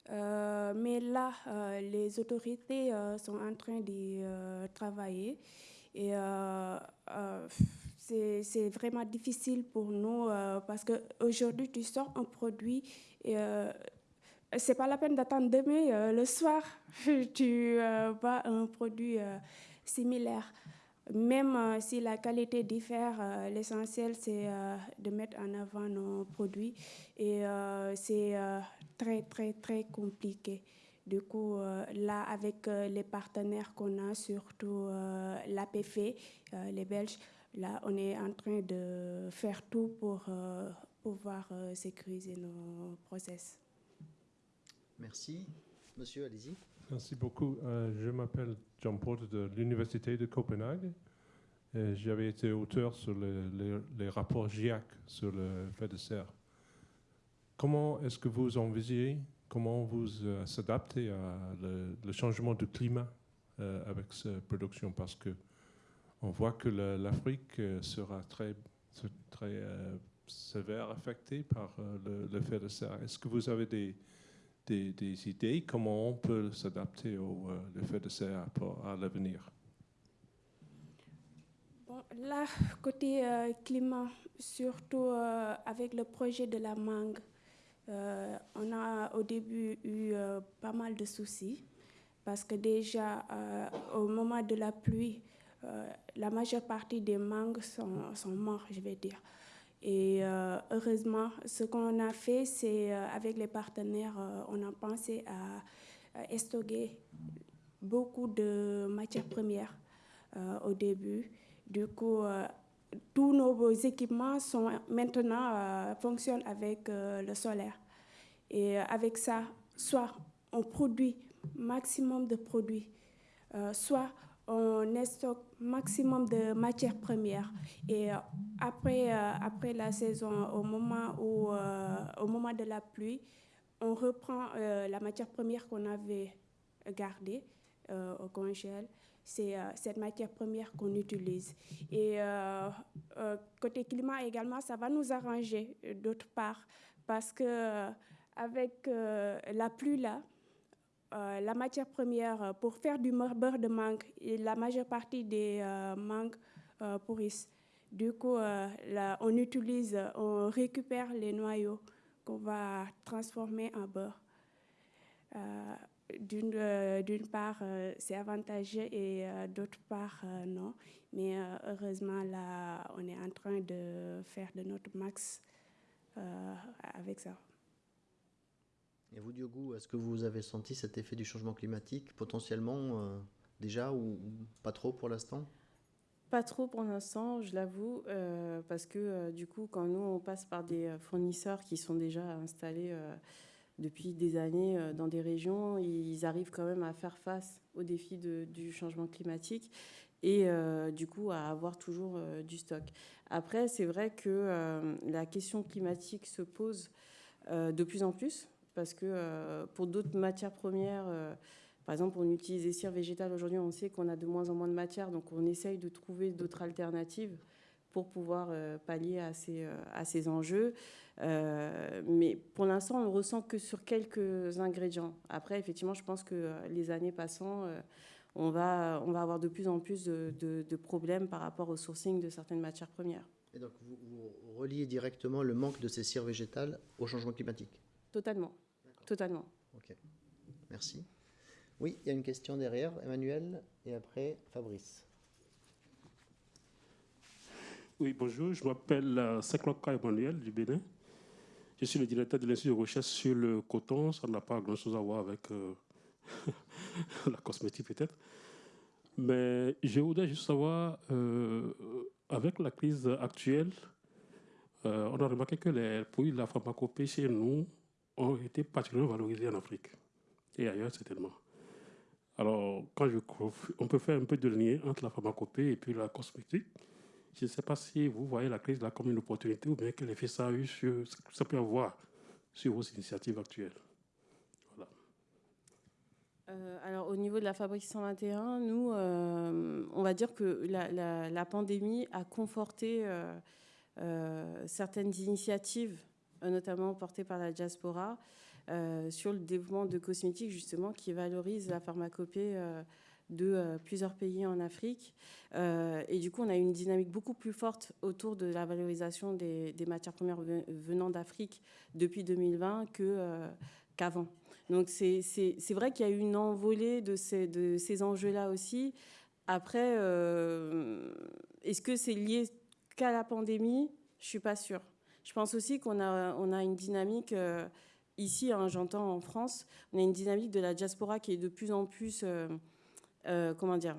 Euh, mais là, euh, les autorités euh, sont en train de travailler et c'est vraiment difficile pour nous parce qu'aujourd'hui, tu sors un produit et c'est pas la peine d'attendre demain, le soir, tu vois un produit similaire. Même euh, si la qualité diffère, euh, l'essentiel c'est euh, de mettre en avant nos produits et c'est très très très compliqué. Du coup, là, avec les partenaires qu'on a, surtout l'APF, les Belges, là, on est en train de faire tout pour pouvoir sécuriser nos process. Merci. Monsieur, allez-y. Merci beaucoup. Euh, je m'appelle Porter de l'Université de Copenhague. J'avais été auteur sur les, rapports GIAC sur le fait de serre. Comment est-ce que vous envisagez, comment vous euh, s'adaptez à le, changement du climat euh, avec cette production Parce que on voit que l'Afrique sera très, très sévère affectée par le, le, fait de serre. Est-ce que vous avez des, des, idées comment on peut s'adapter au euh, fait de serre à l'avenir? Bon, Là, côté euh, climat, surtout euh, avec le projet de la mangue, on a au début eu pas mal de soucis parce que déjà au moment de la pluie, la majeure partie des mangues sont, sont morts, je vais dire. Et euh, heureusement, ce qu'on a fait, c'est euh, avec les partenaires, euh, on a pensé à, stocker beaucoup de matières premières au début. Du coup, tous nos équipements sont maintenant fonctionnent avec le solaire. Et avec ça, soit on produit maximum de produits, soit on stocke maximum de matières premières. Et euh, après, euh, après la saison, au moment, où, euh, au moment de la pluie, on reprend la matière première qu'on avait gardée au congèle. C'est cette matière première qu'on utilise. Et côté climat également, ça va nous arranger d'autre part parce que avec la pluie là, euh, la matière première euh, pour faire du beurre de mangue, et la majeure partie des euh, mangues pourrissent. Du coup, on utilise, on récupère les noyaux qu'on va transformer en beurre. D'une part, c'est avantageux et d'autre part, non. Mais heureusement, là, on est en train de faire de notre max avec ça. Et vous, Diogo, est-ce que vous avez senti cet effet du changement climatique potentiellement euh, déjà ou, pas trop pour l'instant? Pas trop pour l'instant, je l'avoue, euh, parce que euh, du coup, quand nous, on passe par des fournisseurs qui sont déjà installés depuis des années dans des régions, ils arrivent quand même à faire face aux défis du changement climatique et du coup à avoir toujours du stock. Après, c'est vrai que la question climatique se pose de plus en plus parce que euh, pour d'autres matières premières, euh, par exemple, on utilise des cires végétales aujourd'hui, on sait qu'on a de moins en moins de matière, donc on essaye de trouver d'autres alternatives pour pouvoir euh, pallier à ces, à ces enjeux. mais pour l'instant, on ne ressent que sur quelques ingrédients. Après, effectivement, je pense que les années passant, on, va, on va avoir de plus en plus de, de, problèmes par rapport au sourcing de certaines matières premières. Et donc, vous, vous reliez directement le manque de ces cires végétales au changement climatique? Totalement. Totalement. Ok. Merci. Oui, il y a une question derrière, Emmanuel, et après Fabrice. Oui, bonjour, je m'appelle euh, Sekloka Emmanuel du Bénin. Je suis le directeur de l'Institut de recherche sur le coton. Ça n'a pas grand-chose à voir avec euh, la cosmétique peut-être. Mais je voudrais juste savoir, euh, avec la crise actuelle, on a remarqué que les produits de la pharmacopée chez nous ont été particulièrement valorisés en Afrique et ailleurs certainement. Alors, quand je, on peut faire un peu de lien entre la pharmacopée et puis la cosmétique. Je ne sais pas si vous voyez la crise là comme une opportunité ou bien quel effet ça a eu sur, ça peut avoir sur vos initiatives actuelles. Euh, alors, au niveau de la Fabrique 121, nous, euh, on va dire que la, pandémie a conforté euh, certaines initiatives notamment porté par la diaspora, euh, sur le développement de cosmétiques justement qui valorise la pharmacopée euh, de plusieurs pays en Afrique. et du coup, on a une dynamique beaucoup plus forte autour de la valorisation des, matières premières venant d'Afrique depuis 2020 qu'avant. Donc c'est vrai qu'il y a eu une envolée de ces, de ces enjeux-là aussi Après, euh, est-ce que c'est lié qu'à la pandémie? Je suis pas sûre. Je pense aussi qu'on a, on a une dynamique euh, ici, hein, j'entends en France, on a une dynamique de la diaspora qui est de plus en plus, euh, comment dire,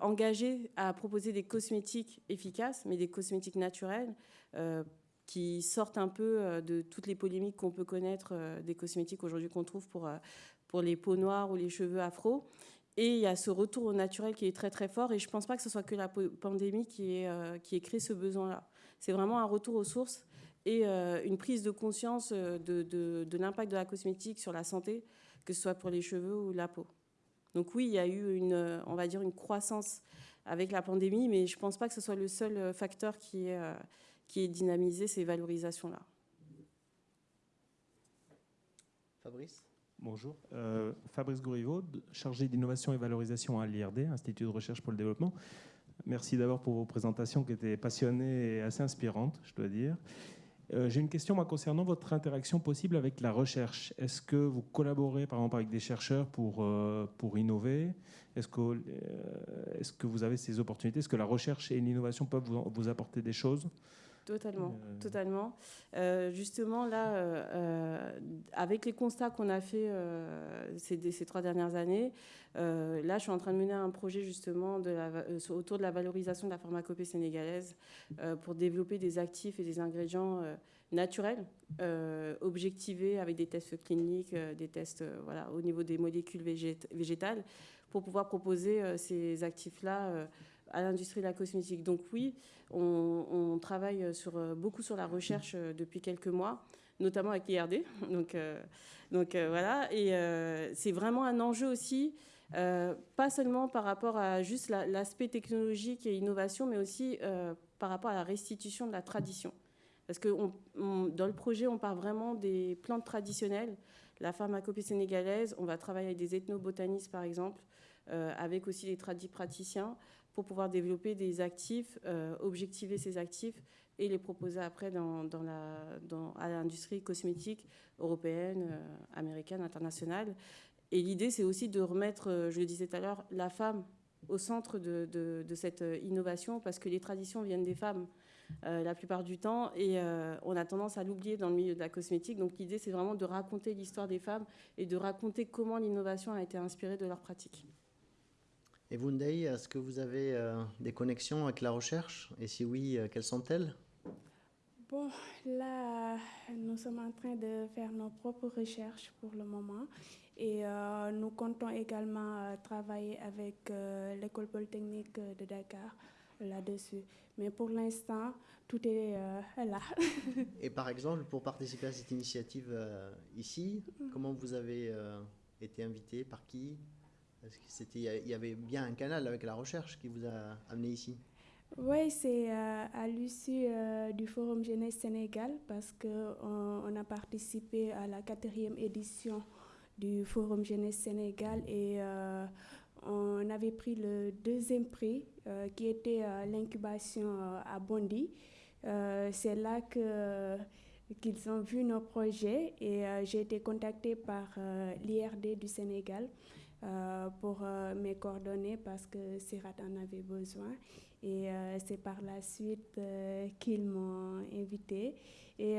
engagée à proposer des cosmétiques efficaces, mais des cosmétiques naturels qui sortent un peu de toutes les polémiques qu'on peut connaître des cosmétiques aujourd'hui qu'on trouve pour, pour les peaux noires ou les cheveux afro. Et il y a ce retour au naturel qui est très très fort. Et je ne pense pas que ce soit que la pandémie qui ait, euh, qui ait créé ce besoin-là. C'est vraiment un retour aux sources et euh, une prise de conscience euh, de, de, de l'impact de la cosmétique sur la santé, que ce soit pour les cheveux ou la peau. Donc oui, il y a eu une, on va dire une croissance avec la pandémie, mais je ne pense pas que ce soit le seul facteur qui ait, qui ait dynamisé ces valorisations-là. Fabrice? Bonjour, euh, Fabrice Gouriveau, chargé d'innovation et valorisation à l'IRD, Institut de recherche pour le développement. Merci d'abord pour vos présentations qui étaient passionnées et assez inspirantes, je dois dire. Euh, j'ai une question concernant votre interaction possible avec la recherche. Est-ce que vous collaborez par exemple avec des chercheurs pour, euh, pour innover? Est-ce que, est-ce que vous avez ces opportunités? Est-ce que la recherche et l'innovation peuvent vous, vous apporter des choses? Totalement, euh, totalement. Euh, justement, là, euh, avec les constats qu'on a fait ces, ces, trois dernières années, là, je suis en train de mener un projet justement de la, autour de la valorisation de la pharmacopée sénégalaise pour développer des actifs et des ingrédients naturels, objectivés avec des tests cliniques, des tests voilà, au niveau des molécules végétales, pour pouvoir proposer ces actifs-là à l'industrie de la cosmétique. Donc oui, on, travaille euh, beaucoup sur la recherche euh, depuis quelques mois, notamment avec l'IRD. Donc, euh, voilà, et c'est vraiment un enjeu aussi, pas seulement par rapport à juste l'aspect technologique et innovation, mais aussi par rapport à la restitution de la tradition. Parce que dans le projet, on part vraiment des plantes traditionnelles. La pharmacopée sénégalaise, on va travailler avec des ethnobotanistes, par exemple, avec aussi des tradis praticiens pour pouvoir développer des actifs, euh, objectiver ces actifs et les proposer après à l'industrie cosmétique européenne, euh, américaine, internationale. Et l'idée, c'est aussi de remettre, euh, je le disais tout à l'heure, la femme au centre de, de, cette innovation, parce que les traditions viennent des femmes la plupart du temps, et on a tendance à l'oublier dans le milieu de la cosmétique. Donc l'idée, c'est vraiment de raconter l'histoire des femmes et de raconter comment l'innovation a été inspirée de leurs pratiques. Et vous, Ndei, est-ce que vous avez euh, des connexions avec la recherche? Et si oui, euh, quelles sont-elles? Bon, là, nous sommes en train de faire nos propres recherches pour le moment. Et euh, nous comptons également travailler avec l'école polytechnique de Dakar là-dessus. Mais pour l'instant, tout est là. Et par exemple, pour participer à cette initiative ici, mm. comment vous avez été invité? Par qui? C'était, il y avait bien un canal avec la recherche qui vous a amené ici. Oui, c'est euh, à l'issue euh, du Forum Jeunesse Sénégal parce qu'on on a participé à la quatrième édition du Forum Jeunesse Sénégal et euh, on avait pris le deuxième prix qui était l'incubation à Bondy. c'est là que qu'ils ont vu nos projets et j'ai été contactée par l'IRD du Sénégal euh, pour euh, mes coordonnées parce que Sirat en avait besoin. Et euh, c'est par la suite qu'ils m'ont invité. Et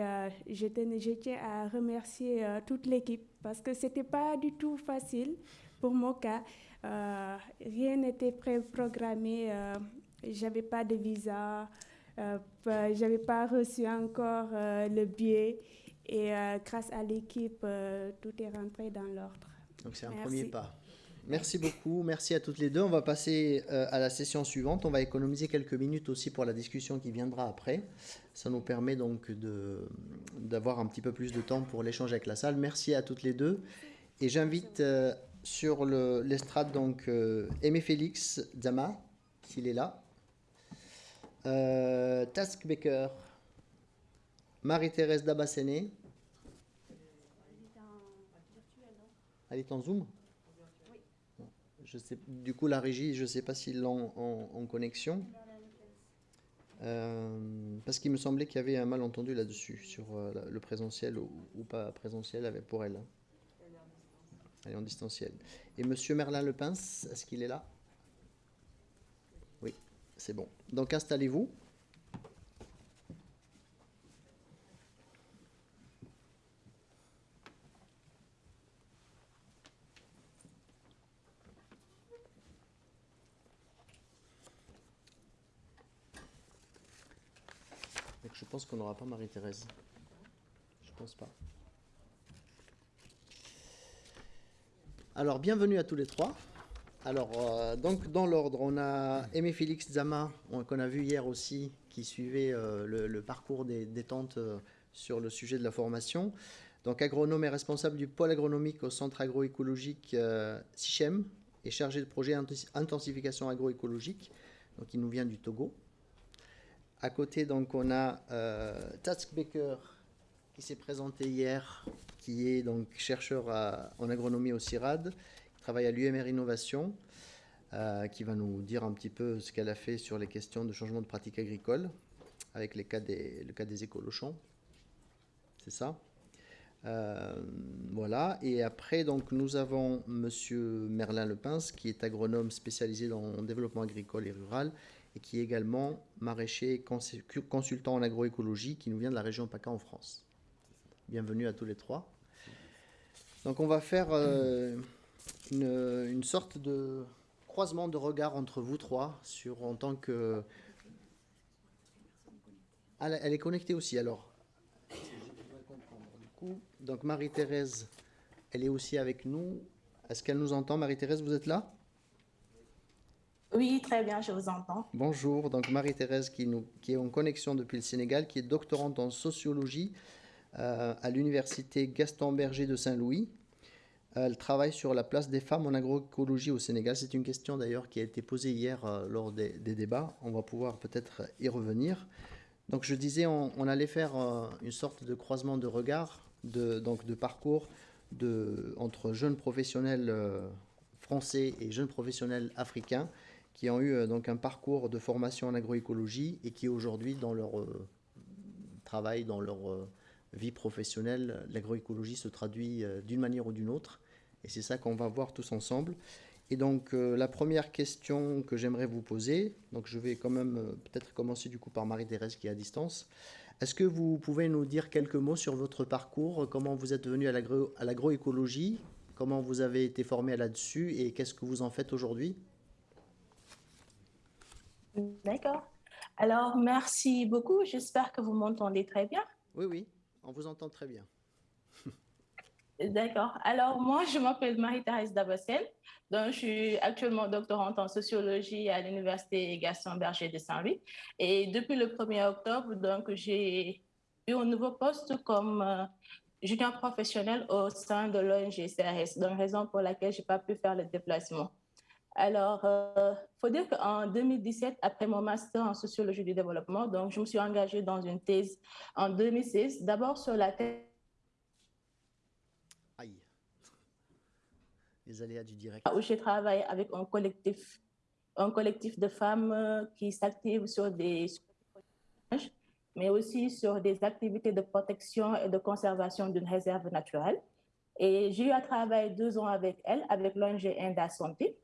je, je, tiens à remercier toute l'équipe parce que ce n'était pas du tout facile pour mon cas. rien n'était pré-programmé. J'avais pas de visa. J'avais pas reçu encore le billet. Et grâce à l'équipe, tout est rentré dans l'ordre. Donc c'est un premier pas. Merci beaucoup, merci à toutes les deux. On va passer euh, à la session suivante. On va économiser quelques minutes aussi pour la discussion qui viendra après. Ça nous permet donc d'avoir un petit peu plus de temps pour l'échange avec la salle. Merci à toutes les deux. Et j'invite euh, sur l'estrade donc euh, Aimé Félix Zama, s'il est là. Task Baker, Marie-Thérèse Dabassene. Elle est en Zoom? Du coup, la régie, je ne sais pas s'ils l'ont en, connexion. Euh, parce qu'il me semblait qu'il y avait un malentendu là-dessus, sur euh, le présentiel ou, pas présentiel pour elle. Elle est en distanciel. Et Monsieur Merlin Lepince, est-ce qu'il est là? C'est bon. Donc installez-vous. je pense qu'on n'aura pas Marie-Thérèse. Je pense pas. Alors, bienvenue à tous les trois. Alors, euh, donc, dans l'ordre, on a Aimé Félix Zama, qu'on a vu hier aussi, qui suivait euh, le, parcours des détentes euh, sur le sujet de la formation. Donc, agronome et responsable du pôle agronomique au centre agroécologique SICHEM et chargé de projet intensification agroécologique. Donc, il nous vient du Togo. À côté, donc, on a Tatsk Becker, qui s'est présenté hier, qui est donc chercheur en agronomie au CIRAD travaille à l'UMR Innovation, euh, qui va nous dire un petit peu ce qu'elle a fait sur les questions de changement de pratique agricole, avec cas des, le cas des écolochons. C'est ça euh, voilà, et après, donc, nous avons Monsieur Merlin Lepince, qui est agronome spécialisé dans le développement agricole et rural, et qui est également maraîcher consultant en agroécologie, qui nous vient de la région PACA en France. Bienvenue à tous les trois. Donc, on va faire euh, une, sorte de croisement de regard entre vous trois en tant que. Ah, elle est connectée aussi alors. donc Marie-Thérèse, elle est aussi avec nous. Est-ce qu'elle nous entend? Marie-Thérèse, vous êtes là? Oui, très bien, je vous entends. Bonjour, donc Marie-Thérèse qui, est en connexion depuis le Sénégal, qui est doctorante en sociologie euh, à l'université Gaston Berger de Saint-Louis. Elle travaille sur la place des femmes en agroécologie au Sénégal. C'est une question d'ailleurs qui a été posée hier euh, lors des, débats. On va pouvoir peut-être y revenir. Donc je disais, on, allait faire euh, une sorte de croisement de regard, de, donc de parcours entre jeunes professionnels euh, français et jeunes professionnels africains qui ont eu donc un parcours de formation en agroécologie et qui aujourd'hui dans leur travail, dans leur vie professionnelle, l'agroécologie se traduit d'une manière ou d'une autre. Et c'est ça qu'on va voir tous ensemble. Et donc euh, la première question que j'aimerais vous poser, donc je vais quand même euh, peut-être commencer du coup par Marie-Thérèse qui est à distance. Est-ce que vous pouvez nous dire quelques mots sur votre parcours, comment vous êtes venu à l'agroécologie, comment vous avez été formé là-dessus et qu'est-ce que vous en faites aujourd'hui? D'accord. Alors merci beaucoup, j'espère que vous m'entendez très bien. Oui, oui, on vous entend très bien. D'accord. Alors, moi, je m'appelle Marie-Thérèse Dabassel. Donc, je suis actuellement doctorante en sociologie à l'Université Gaston Berger de Saint-Louis. Et depuis le 1er octobre, donc, j'ai eu un nouveau poste comme euh, junior professionnel au sein de l'ONG CRS, donc raison pour laquelle je n'ai pas pu faire le déplacement. Alors, il euh, faut dire qu'en 2017, après mon master en sociologie du développement, donc je me suis engagée dans une thèse en 2016, d'abord sur la thèse les aléas du direct. Où je travaille avec un collectif, un collectif de femmes euh, qui s'activent sur des mais aussi sur des activités de protection et de conservation d'une réserve naturelle. Et j'ai eu à travailler deux ans avec elle, avec l'ONG Inda Santé.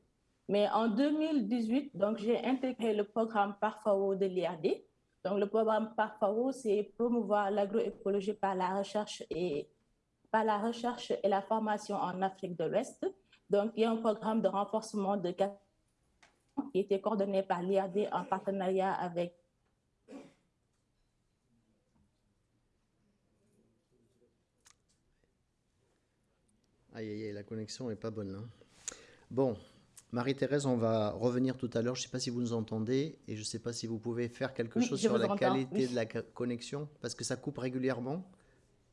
Mais en 2018, donc, j'ai intégré le programme Parfao de l'IRD. Donc, le programme Parfao, c'est promouvoir l'agroécologie par la recherche et par la recherche et la formation en Afrique de l'Ouest. Donc, il y a un programme de renforcement de qui était coordonné par l'IRD en partenariat avec Aïe, aïe, aïe, la connexion n'est pas bonne. Hein. Bon, Marie-Thérèse, on va revenir tout à l'heure. Je ne sais pas si vous nous entendez et je ne sais pas si vous pouvez faire quelque chose sur la qualité de la connexion parce que ça coupe régulièrement.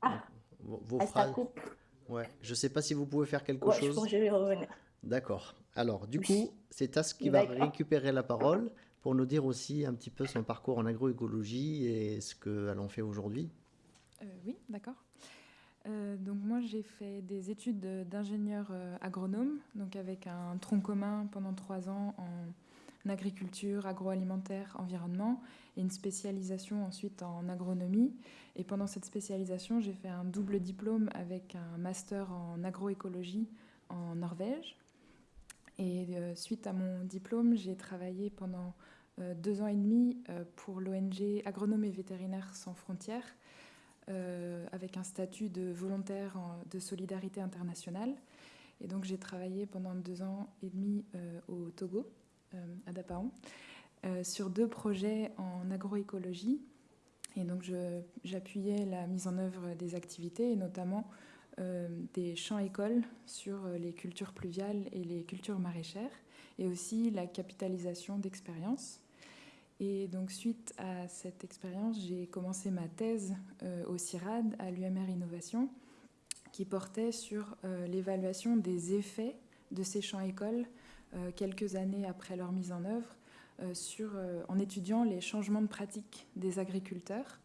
Ah, vos, ah, ça coupe. Ouais. Je ne sais pas si vous pouvez faire quelque chose. Je, je vais revenir. D'accord. Alors, du coup, c'est Tas qui va récupérer la parole pour nous dire aussi un petit peu son parcours en agroécologie et ce qu'elle en fait aujourd'hui. Euh, oui, d'accord. Euh, donc moi, j'ai fait des études d'ingénieur euh, agronome, donc avec un tronc commun pendant trois ans en agriculture, agroalimentaire, environnement, et une spécialisation ensuite en agronomie. Et pendant cette spécialisation, j'ai fait un double diplôme avec un master en agroécologie en Norvège. Et euh, suite à mon diplôme, j'ai travaillé pendant deux ans et demi pour l'ONG Agronome et Vétérinaires sans frontières, avec un statut de volontaire de solidarité internationale. Et donc j'ai travaillé pendant deux ans et demi au Togo, à Dapaon, sur deux projets en agroécologie. Et donc j'appuyais la mise en œuvre des activités et notamment euh, des champs-écoles sur euh, les cultures pluviales et les cultures maraîchères, et aussi la capitalisation d'expériences. Et donc, suite à cette expérience, j'ai commencé ma thèse euh, au CIRAD, à l'UMR Innovation, qui portait sur l'évaluation des effets de ces champs-écoles quelques années après leur mise en œuvre, en étudiant les changements de pratique des agriculteurs,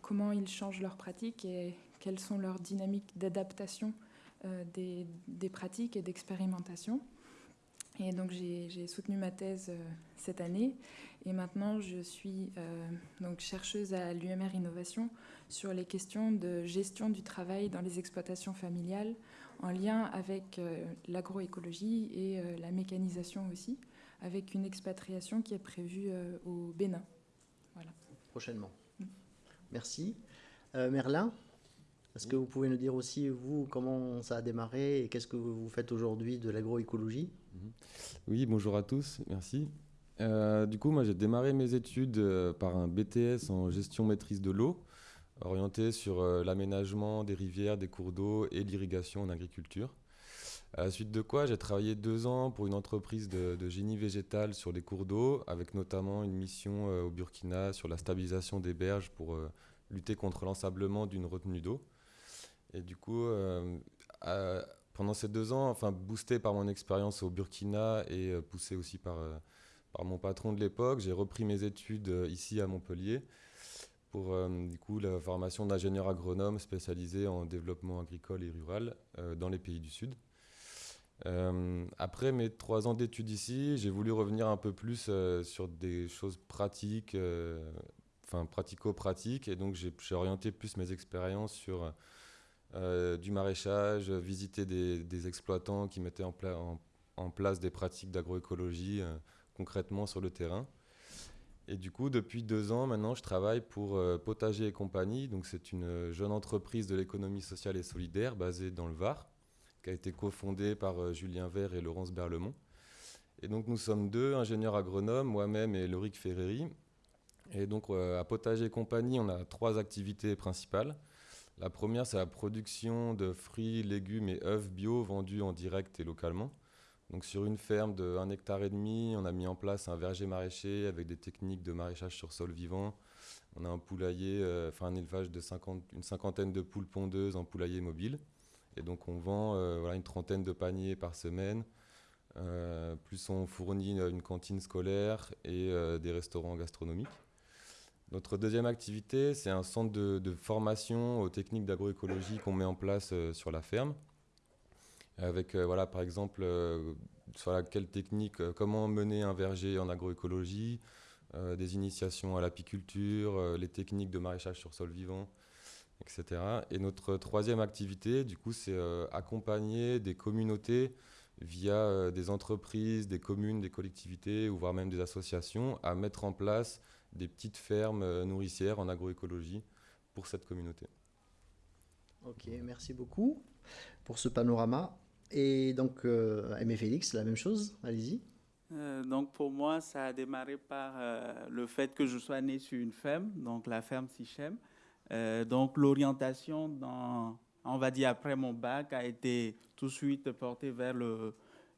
comment ils changent leurs pratiques et quelles sont leurs dynamiques d'adaptation euh, des, pratiques et d'expérimentation. Et donc j'ai soutenu ma thèse euh, cette année et maintenant je suis euh, donc chercheuse à l'UMR Innovation sur les questions de gestion du travail dans les exploitations familiales en lien avec l'agroécologie et la mécanisation aussi, avec une expatriation qui est prévue au Bénin. Voilà. Prochainement. Mm. Merci. Merlin est-ce que vous pouvez nous dire aussi, vous, comment ça a démarré et qu'est-ce que vous faites aujourd'hui de l'agroécologie? Oui, bonjour à tous, merci. Euh, du coup, moi, j'ai démarré mes études euh, par un BTS en gestion maîtrise de l'eau, orienté sur euh, l'aménagement des rivières, des cours d'eau et l'irrigation en agriculture. À la suite de quoi, j'ai travaillé deux ans pour une entreprise de, de génie végétal sur les cours d'eau, avec notamment une mission au Burkina sur la stabilisation des berges pour lutter contre l'ensablement d'une retenue d'eau. Et du coup, pendant ces deux ans, enfin boosté par mon expérience au Burkina et euh, poussé aussi par, euh, par mon patron de l'époque, j'ai repris mes études ici à Montpellier pour du coup la formation d'ingénieur agronome spécialisé en développement agricole et rural dans les pays du Sud. après mes trois ans d'études ici, j'ai voulu revenir un peu plus sur des choses pratiques, enfin pratico-pratiques, et donc j'ai orienté plus mes expériences sur euh, du maraîchage, visiter des, exploitants qui mettaient en, place des pratiques d'agroécologie euh, concrètement sur le terrain. Et du coup, depuis deux ans maintenant, je travaille pour euh, Potager et compagnie. Donc, c'est une jeune entreprise de l'économie sociale et solidaire basée dans le Var, qui a été cofondée par Julien Vert et Laurence Berlemont. Et donc, nous sommes deux ingénieurs agronomes, moi-même et Loric Ferreri. Et donc, à Potager et compagnie, on a trois activités principales. La première, c'est la production de fruits, légumes et œufs bio vendus en direct et localement. Sur une ferme de 1 hectare et demi, on a mis en place un verger maraîcher avec des techniques de maraîchage sur sol vivant. On a un poulailler, euh, un élevage de 50, une cinquantaine de poules pondeuses en poulailler mobile. Et donc on vend euh, voilà, une trentaine de paniers par semaine. Euh, plus on fournit une cantine scolaire et des restaurants gastronomiques. Notre deuxième activité, c'est un centre de, formation aux techniques d'agroécologie qu'on met en place euh, sur la ferme. Avec, euh, voilà, par exemple, euh, quelle technique, comment mener un verger en agroécologie, des initiations à l'apiculture, les techniques de maraîchage sur sol vivant, etc. Et notre troisième activité, du coup, c'est accompagner des communautés via des entreprises, des communes, des collectivités, ou voire même des associations, à mettre en place des petites fermes euh, nourricières en agroécologie pour cette communauté. Ok, merci beaucoup pour ce panorama. Et donc, euh, Aimé Félix, la même chose, allez-y. Euh, donc pour moi, ça a démarré par le fait que je sois né sur une ferme, donc la ferme Sichem. donc l'orientation, on va dire après mon bac, a été tout de suite portée vers le,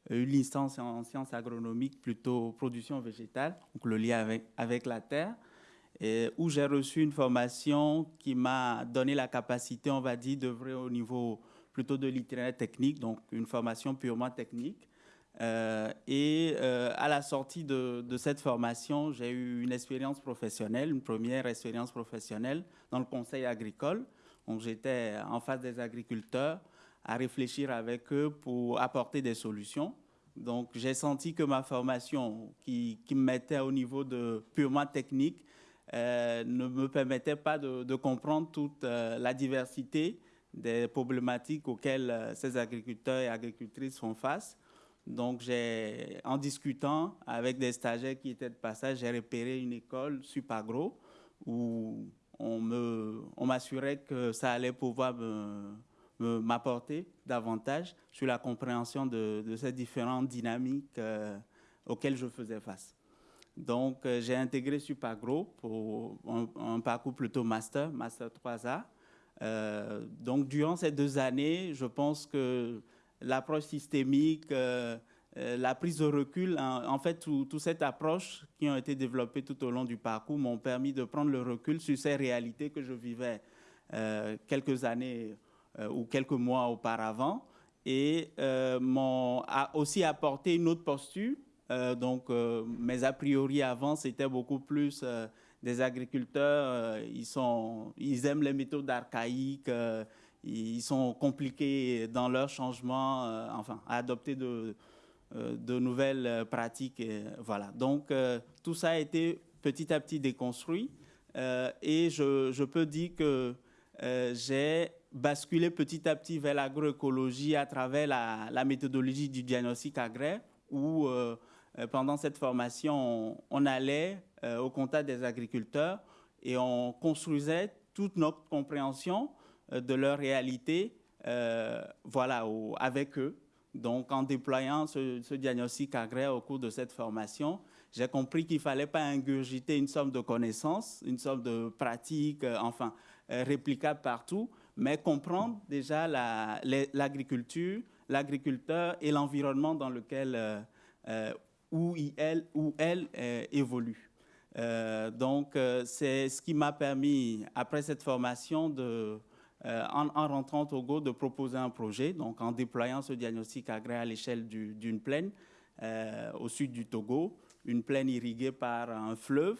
une licence en sciences agronomiques, plutôt production végétale, donc le lien avec, la terre, où j'ai reçu une formation qui m'a donné la capacité, on va dire, d'œuvrer au niveau plutôt de l'itinéraire technique, donc une formation purement technique. Euh, et euh, à la sortie de, de cette formation, j'ai eu une expérience professionnelle, une première expérience professionnelle dans le conseil agricole. Donc j'étais en face des agriculteurs à réfléchir avec eux pour apporter des solutions. Donc, j'ai senti que ma formation, qui, qui, me mettait au niveau de purement technique, euh, ne me permettait pas de, comprendre toute euh, la diversité des problématiques auxquelles euh, ces agriculteurs et agricultrices font face. Donc, en discutant avec des stagiaires qui étaient de passage, j'ai repéré une école, Supagro, où on m'assurait on que ça allait pouvoir m'apporter davantage sur la compréhension de, ces différentes dynamiques euh, auxquelles je faisais face. Donc, euh, j'ai intégré Supagro pour un, parcours plutôt master, master 3A. Euh, donc, durant ces deux années, je pense que l'approche systémique, la prise de recul, en, fait, toute cette approche qui ont été développées tout au long du parcours m'ont permis de prendre le recul sur ces réalités que je vivais quelques années ou quelques mois auparavant et m'ont aussi apporté une autre posture euh, donc, euh, mes a priori avant, c'était beaucoup plus euh, des agriculteurs. ils, sont, ils aiment les méthodes archaïques. ils sont compliqués dans leur changement, enfin, à adopter de, de nouvelles pratiques. Voilà. Donc, tout ça a été petit à petit déconstruit. et je, je, peux dire que j'ai basculé petit à petit vers l'agroécologie à travers la, méthodologie du diagnostic agraire, où euh, pendant cette formation, on, allait euh, au contact des agriculteurs et on construisait toute notre compréhension euh, de leur réalité voilà, avec eux. Donc, en déployant ce, diagnostic agraire au cours de cette formation, j'ai compris qu'il ne fallait pas ingurgiter une somme de connaissances, une somme de pratiques, enfin, réplicables partout, mais comprendre déjà l'agriculture, l'agriculteur et l'environnement dans lequel où elle, où elle euh, évolue. Euh, donc, euh, c'est ce qui m'a permis, après cette formation, de, en, rentrant au Togo, de proposer un projet, donc en déployant ce diagnostic agraire à l'échelle d'une plaine au sud du Togo, une plaine irriguée par un fleuve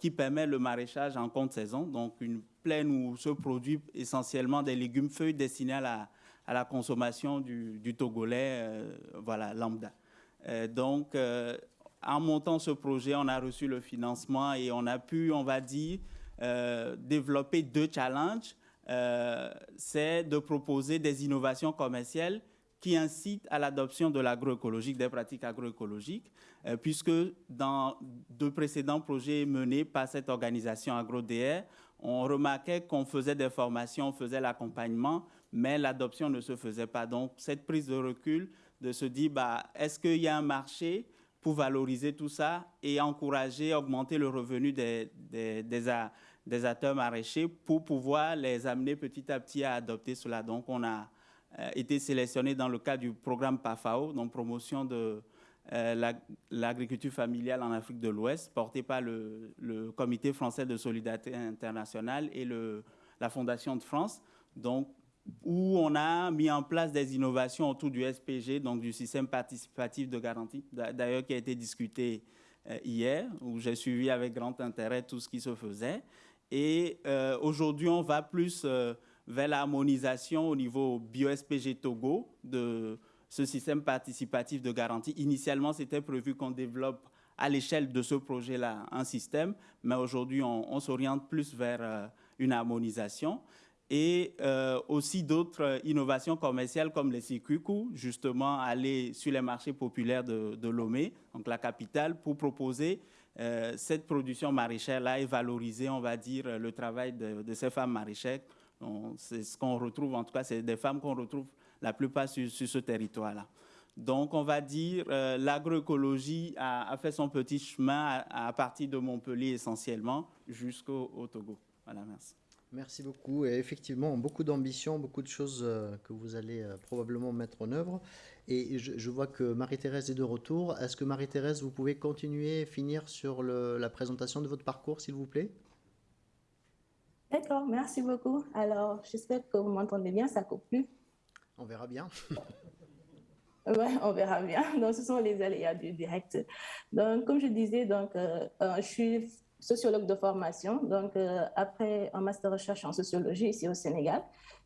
qui permet le maraîchage en compte saison, donc une plaine où se produit essentiellement des légumes feuilles destinés à la, à la consommation du, Togolais, voilà, lambda. Euh, donc, euh, en montant ce projet, on a reçu le financement et on a pu, on va dire, euh, développer deux challenges. c'est de proposer des innovations commerciales qui incitent à l'adoption de l'agroécologique, des pratiques agroécologiques, puisque dans deux précédents projets menés par cette organisation AgroDR, on remarquait qu'on faisait des formations, on faisait l'accompagnement, mais l'adoption ne se faisait pas. Donc, cette prise de recul de se dire, bah, est-ce qu'il y a un marché pour valoriser tout ça et encourager, augmenter le revenu des, des, des, acteurs maraîchers pour pouvoir les amener petit à petit à adopter cela? Donc, on a euh, été sélectionné dans le cadre du programme PAFAO, donc promotion de euh, l'agriculture familiale en Afrique de l'Ouest, porté par le, Comité français de solidarité internationale et la Fondation de France. Donc, où on a mis en place des innovations autour du SPG, donc du système participatif de garantie, d'ailleurs qui a été discuté euh, hier, où j'ai suivi avec grand intérêt tout ce qui se faisait. Et euh, aujourd'hui, on va plus euh, vers l'harmonisation au niveau bio-SPG Togo de ce système participatif de garantie. Initialement, c'était prévu qu'on développe à l'échelle de ce projet-là un système, mais aujourd'hui, on, s'oriente plus vers une harmonisation et euh, aussi d'autres innovations commerciales comme les circuits justement aller sur les marchés populaires de, Lomé, donc la capitale, pour proposer euh, cette production maraîchère-là et valoriser, on va dire, le travail de, ces femmes maraîchères. C'est ce qu'on retrouve, en tout cas, c'est des femmes qu'on retrouve la plupart sur, ce territoire-là. Donc, on va dire, euh, l'agroécologie a, fait son petit chemin à, partir de Montpellier essentiellement jusqu'au Togo. Voilà, merci. Merci beaucoup. Et effectivement, beaucoup d'ambition, beaucoup de choses euh, que vous allez euh, probablement mettre en œuvre. Et je, vois que Marie-Thérèse est de retour. Est-ce que Marie-Thérèse, vous pouvez continuer et finir sur la présentation de votre parcours, s'il vous plaît? D'accord, merci beaucoup. Alors, j'espère que vous m'entendez bien, ça coupe plus. On verra bien. Oui, on verra bien. Donc, ce sont les aléas du direct. Donc, comme je disais, donc, euh, je suis sociologue de formation, donc euh, après un master recherche en sociologie ici au Sénégal.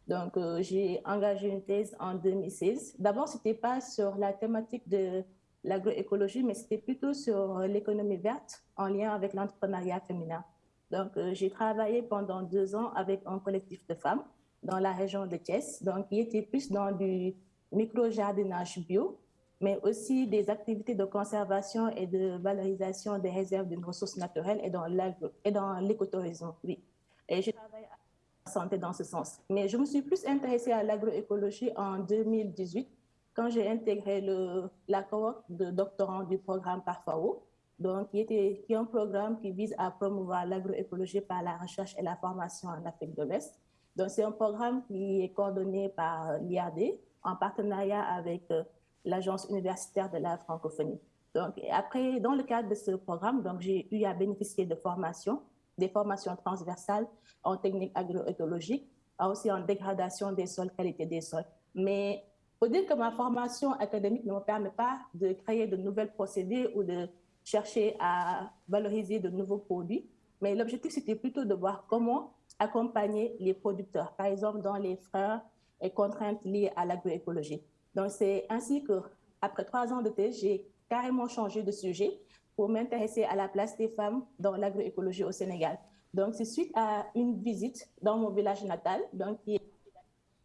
Donc, euh, j'ai engagé une thèse en 2016. D'abord, ce n'était pas sur la thématique de l'agroécologie, mais c'était plutôt sur l'économie verte en lien avec l'entrepreneuriat féminin. Donc, euh, j'ai travaillé pendant deux ans avec un collectif de femmes dans la région de Thiès, donc qui était plus dans du micro-jardinage bio mais aussi des activités de conservation et de valorisation des réserves d'une ressource naturelle et dans l'écotourisme. Oui. Et je travaille à la santé dans ce sens. Mais je me suis plus intéressée à l'agroécologie en 2018 quand j'ai intégré le, la cohorte de doctorants du programme Parfao, donc qui, est un programme qui vise à promouvoir l'agroécologie par la recherche et la formation en Afrique de l'Ouest. Donc c'est un programme qui est coordonné par l'IAD en partenariat avec euh, l'Agence universitaire de la francophonie. Donc, après, dans le cadre de ce programme, j'ai eu à bénéficier de formations, des formations transversales en technique agroécologique, aussi en dégradation des sols, qualité des sols. Mais faut dire que ma formation académique ne me permet pas de créer de nouvelles procédés ou de chercher à valoriser de nouveaux produits. Mais l'objectif, c'était plutôt de voir comment accompagner les producteurs, par exemple dans les freins et contraintes liées à l'agroécologie. Donc, c'est ainsi que, après trois ans de thèse, j'ai carrément changé de sujet pour m'intéresser à la place des femmes dans l'agroécologie au Sénégal. Donc, c'est suite à une visite dans mon village natal, donc qui est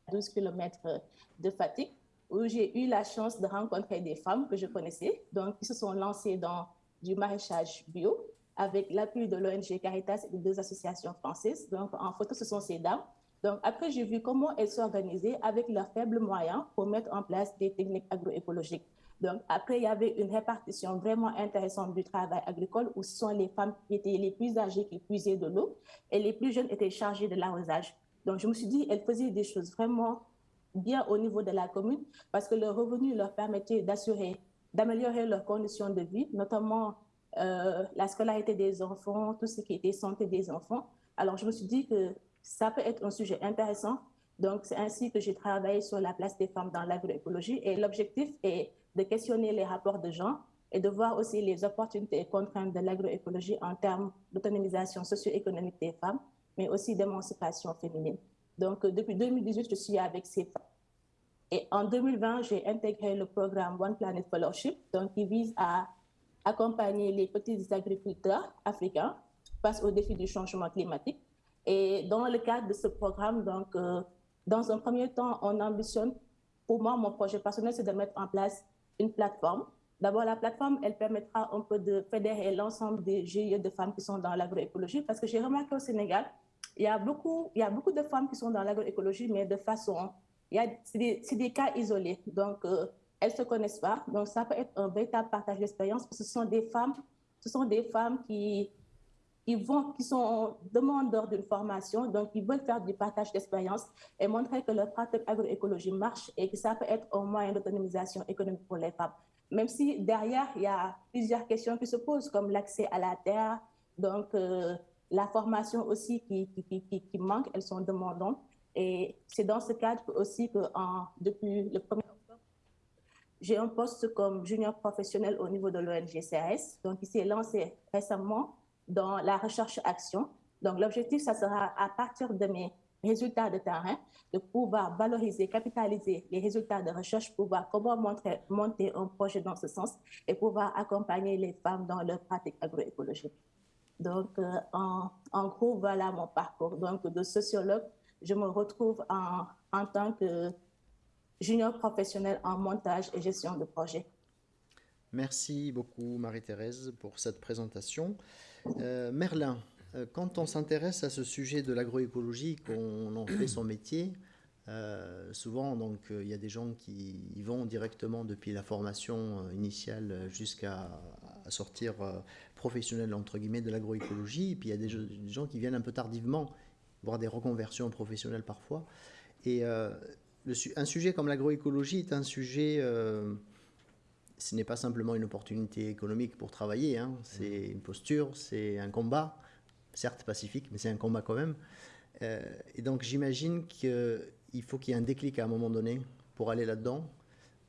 à 12 km de Fatigue, où j'ai eu la chance de rencontrer des femmes que je connaissais, donc qui se sont lancées dans du maraîchage bio avec l'appui de l'ONG Caritas et de deux associations françaises. Donc, en photo, ce sont ces dames. Donc, après, j'ai vu comment elles s'organisaient avec leurs faibles moyens pour mettre en place des techniques agroécologiques. Donc, après, il y avait une répartition vraiment intéressante du travail agricole où ce sont les femmes qui étaient les plus âgées qui puisaient de l'eau et les plus jeunes étaient chargées de l'arrosage. Donc, je me suis dit, elles faisaient des choses vraiment bien au niveau de la commune parce que le revenu leur permettait d'assurer, d'améliorer leurs conditions de vie, notamment euh, la scolarité des enfants, tout ce qui était santé des enfants. Alors, je me suis dit que ça peut être un sujet intéressant. Donc, c'est ainsi que j'ai travaillé sur la place des femmes dans l'agroécologie. Et l'objectif est de questionner les rapports de genre et de voir aussi les opportunités et contraintes de l'agroécologie en termes d'autonomisation socio-économique des femmes, mais aussi d'émancipation féminine. Donc, euh, depuis 2018, je suis avec ces femmes. Et en 2020, j'ai intégré le programme One Planet Fellowship, donc qui vise à accompagner les petits agriculteurs africains face aux défis du changement climatique. Et dans le cadre de ce programme, donc, euh, dans un premier temps, on ambitionne, pour moi, mon projet personnel, c'est de mettre en place une plateforme. D'abord, la plateforme, elle permettra un peu de fédérer l'ensemble des GIE de femmes qui sont dans l'agroécologie, parce que j'ai remarqué au Sénégal, il y, a beaucoup, il y a beaucoup de femmes qui sont dans l'agroécologie, mais de façon, c'est des, cas isolés. Donc, euh, elles ne se connaissent pas. Donc, ça peut être un véritable partage d'expérience. Ce sont des femmes, ce sont des femmes qui, ils vont, qui sont demandeurs d'une formation, donc ils veulent faire du partage d'expérience et montrer que leur pratique agroécologie marche et que ça peut être un moyen d'autonomisation économique pour les femmes. Même si derrière, il y a plusieurs questions qui se posent, comme l'accès à la terre, donc euh, la formation aussi qui, qui, qui, qui, manque, elles sont demandantes. Et c'est dans ce cadre aussi que depuis le 1er octobre, j'ai un poste comme junior professionnel au niveau de l'ONG CRS, donc il s'est lancé récemment dans la recherche-action. Donc l'objectif, ça sera à partir de mes résultats de terrain, de pouvoir valoriser, capitaliser les résultats de recherche, pouvoir comment montrer, monter un projet dans ce sens et pouvoir accompagner les femmes dans leur pratique agroécologique. Donc, euh, en, en, gros, voilà mon parcours. Donc, de sociologue, je me retrouve en, en tant que junior professionnel en montage et gestion de projet. Merci beaucoup, Marie-Thérèse, pour cette présentation. Euh, Merlin, euh, quand on s'intéresse à ce sujet de l'agroécologie, qu'on en fait son métier, euh, souvent, donc, il y a des gens qui vont directement depuis la formation initiale jusqu'à sortir professionnel entre guillemets de l'agroécologie, puis il y a des, gens qui viennent un peu tardivement, voire des reconversions professionnelles parfois. Et euh, le, un sujet comme l'agroécologie est un sujet, euh, ce n'est pas simplement une opportunité économique pour travailler, hein. c'est une posture, c'est un combat, certes pacifique, mais c'est un combat quand même. Euh, et donc j'imagine qu'il faut qu'il y ait un déclic à un moment donné pour aller là-dedans.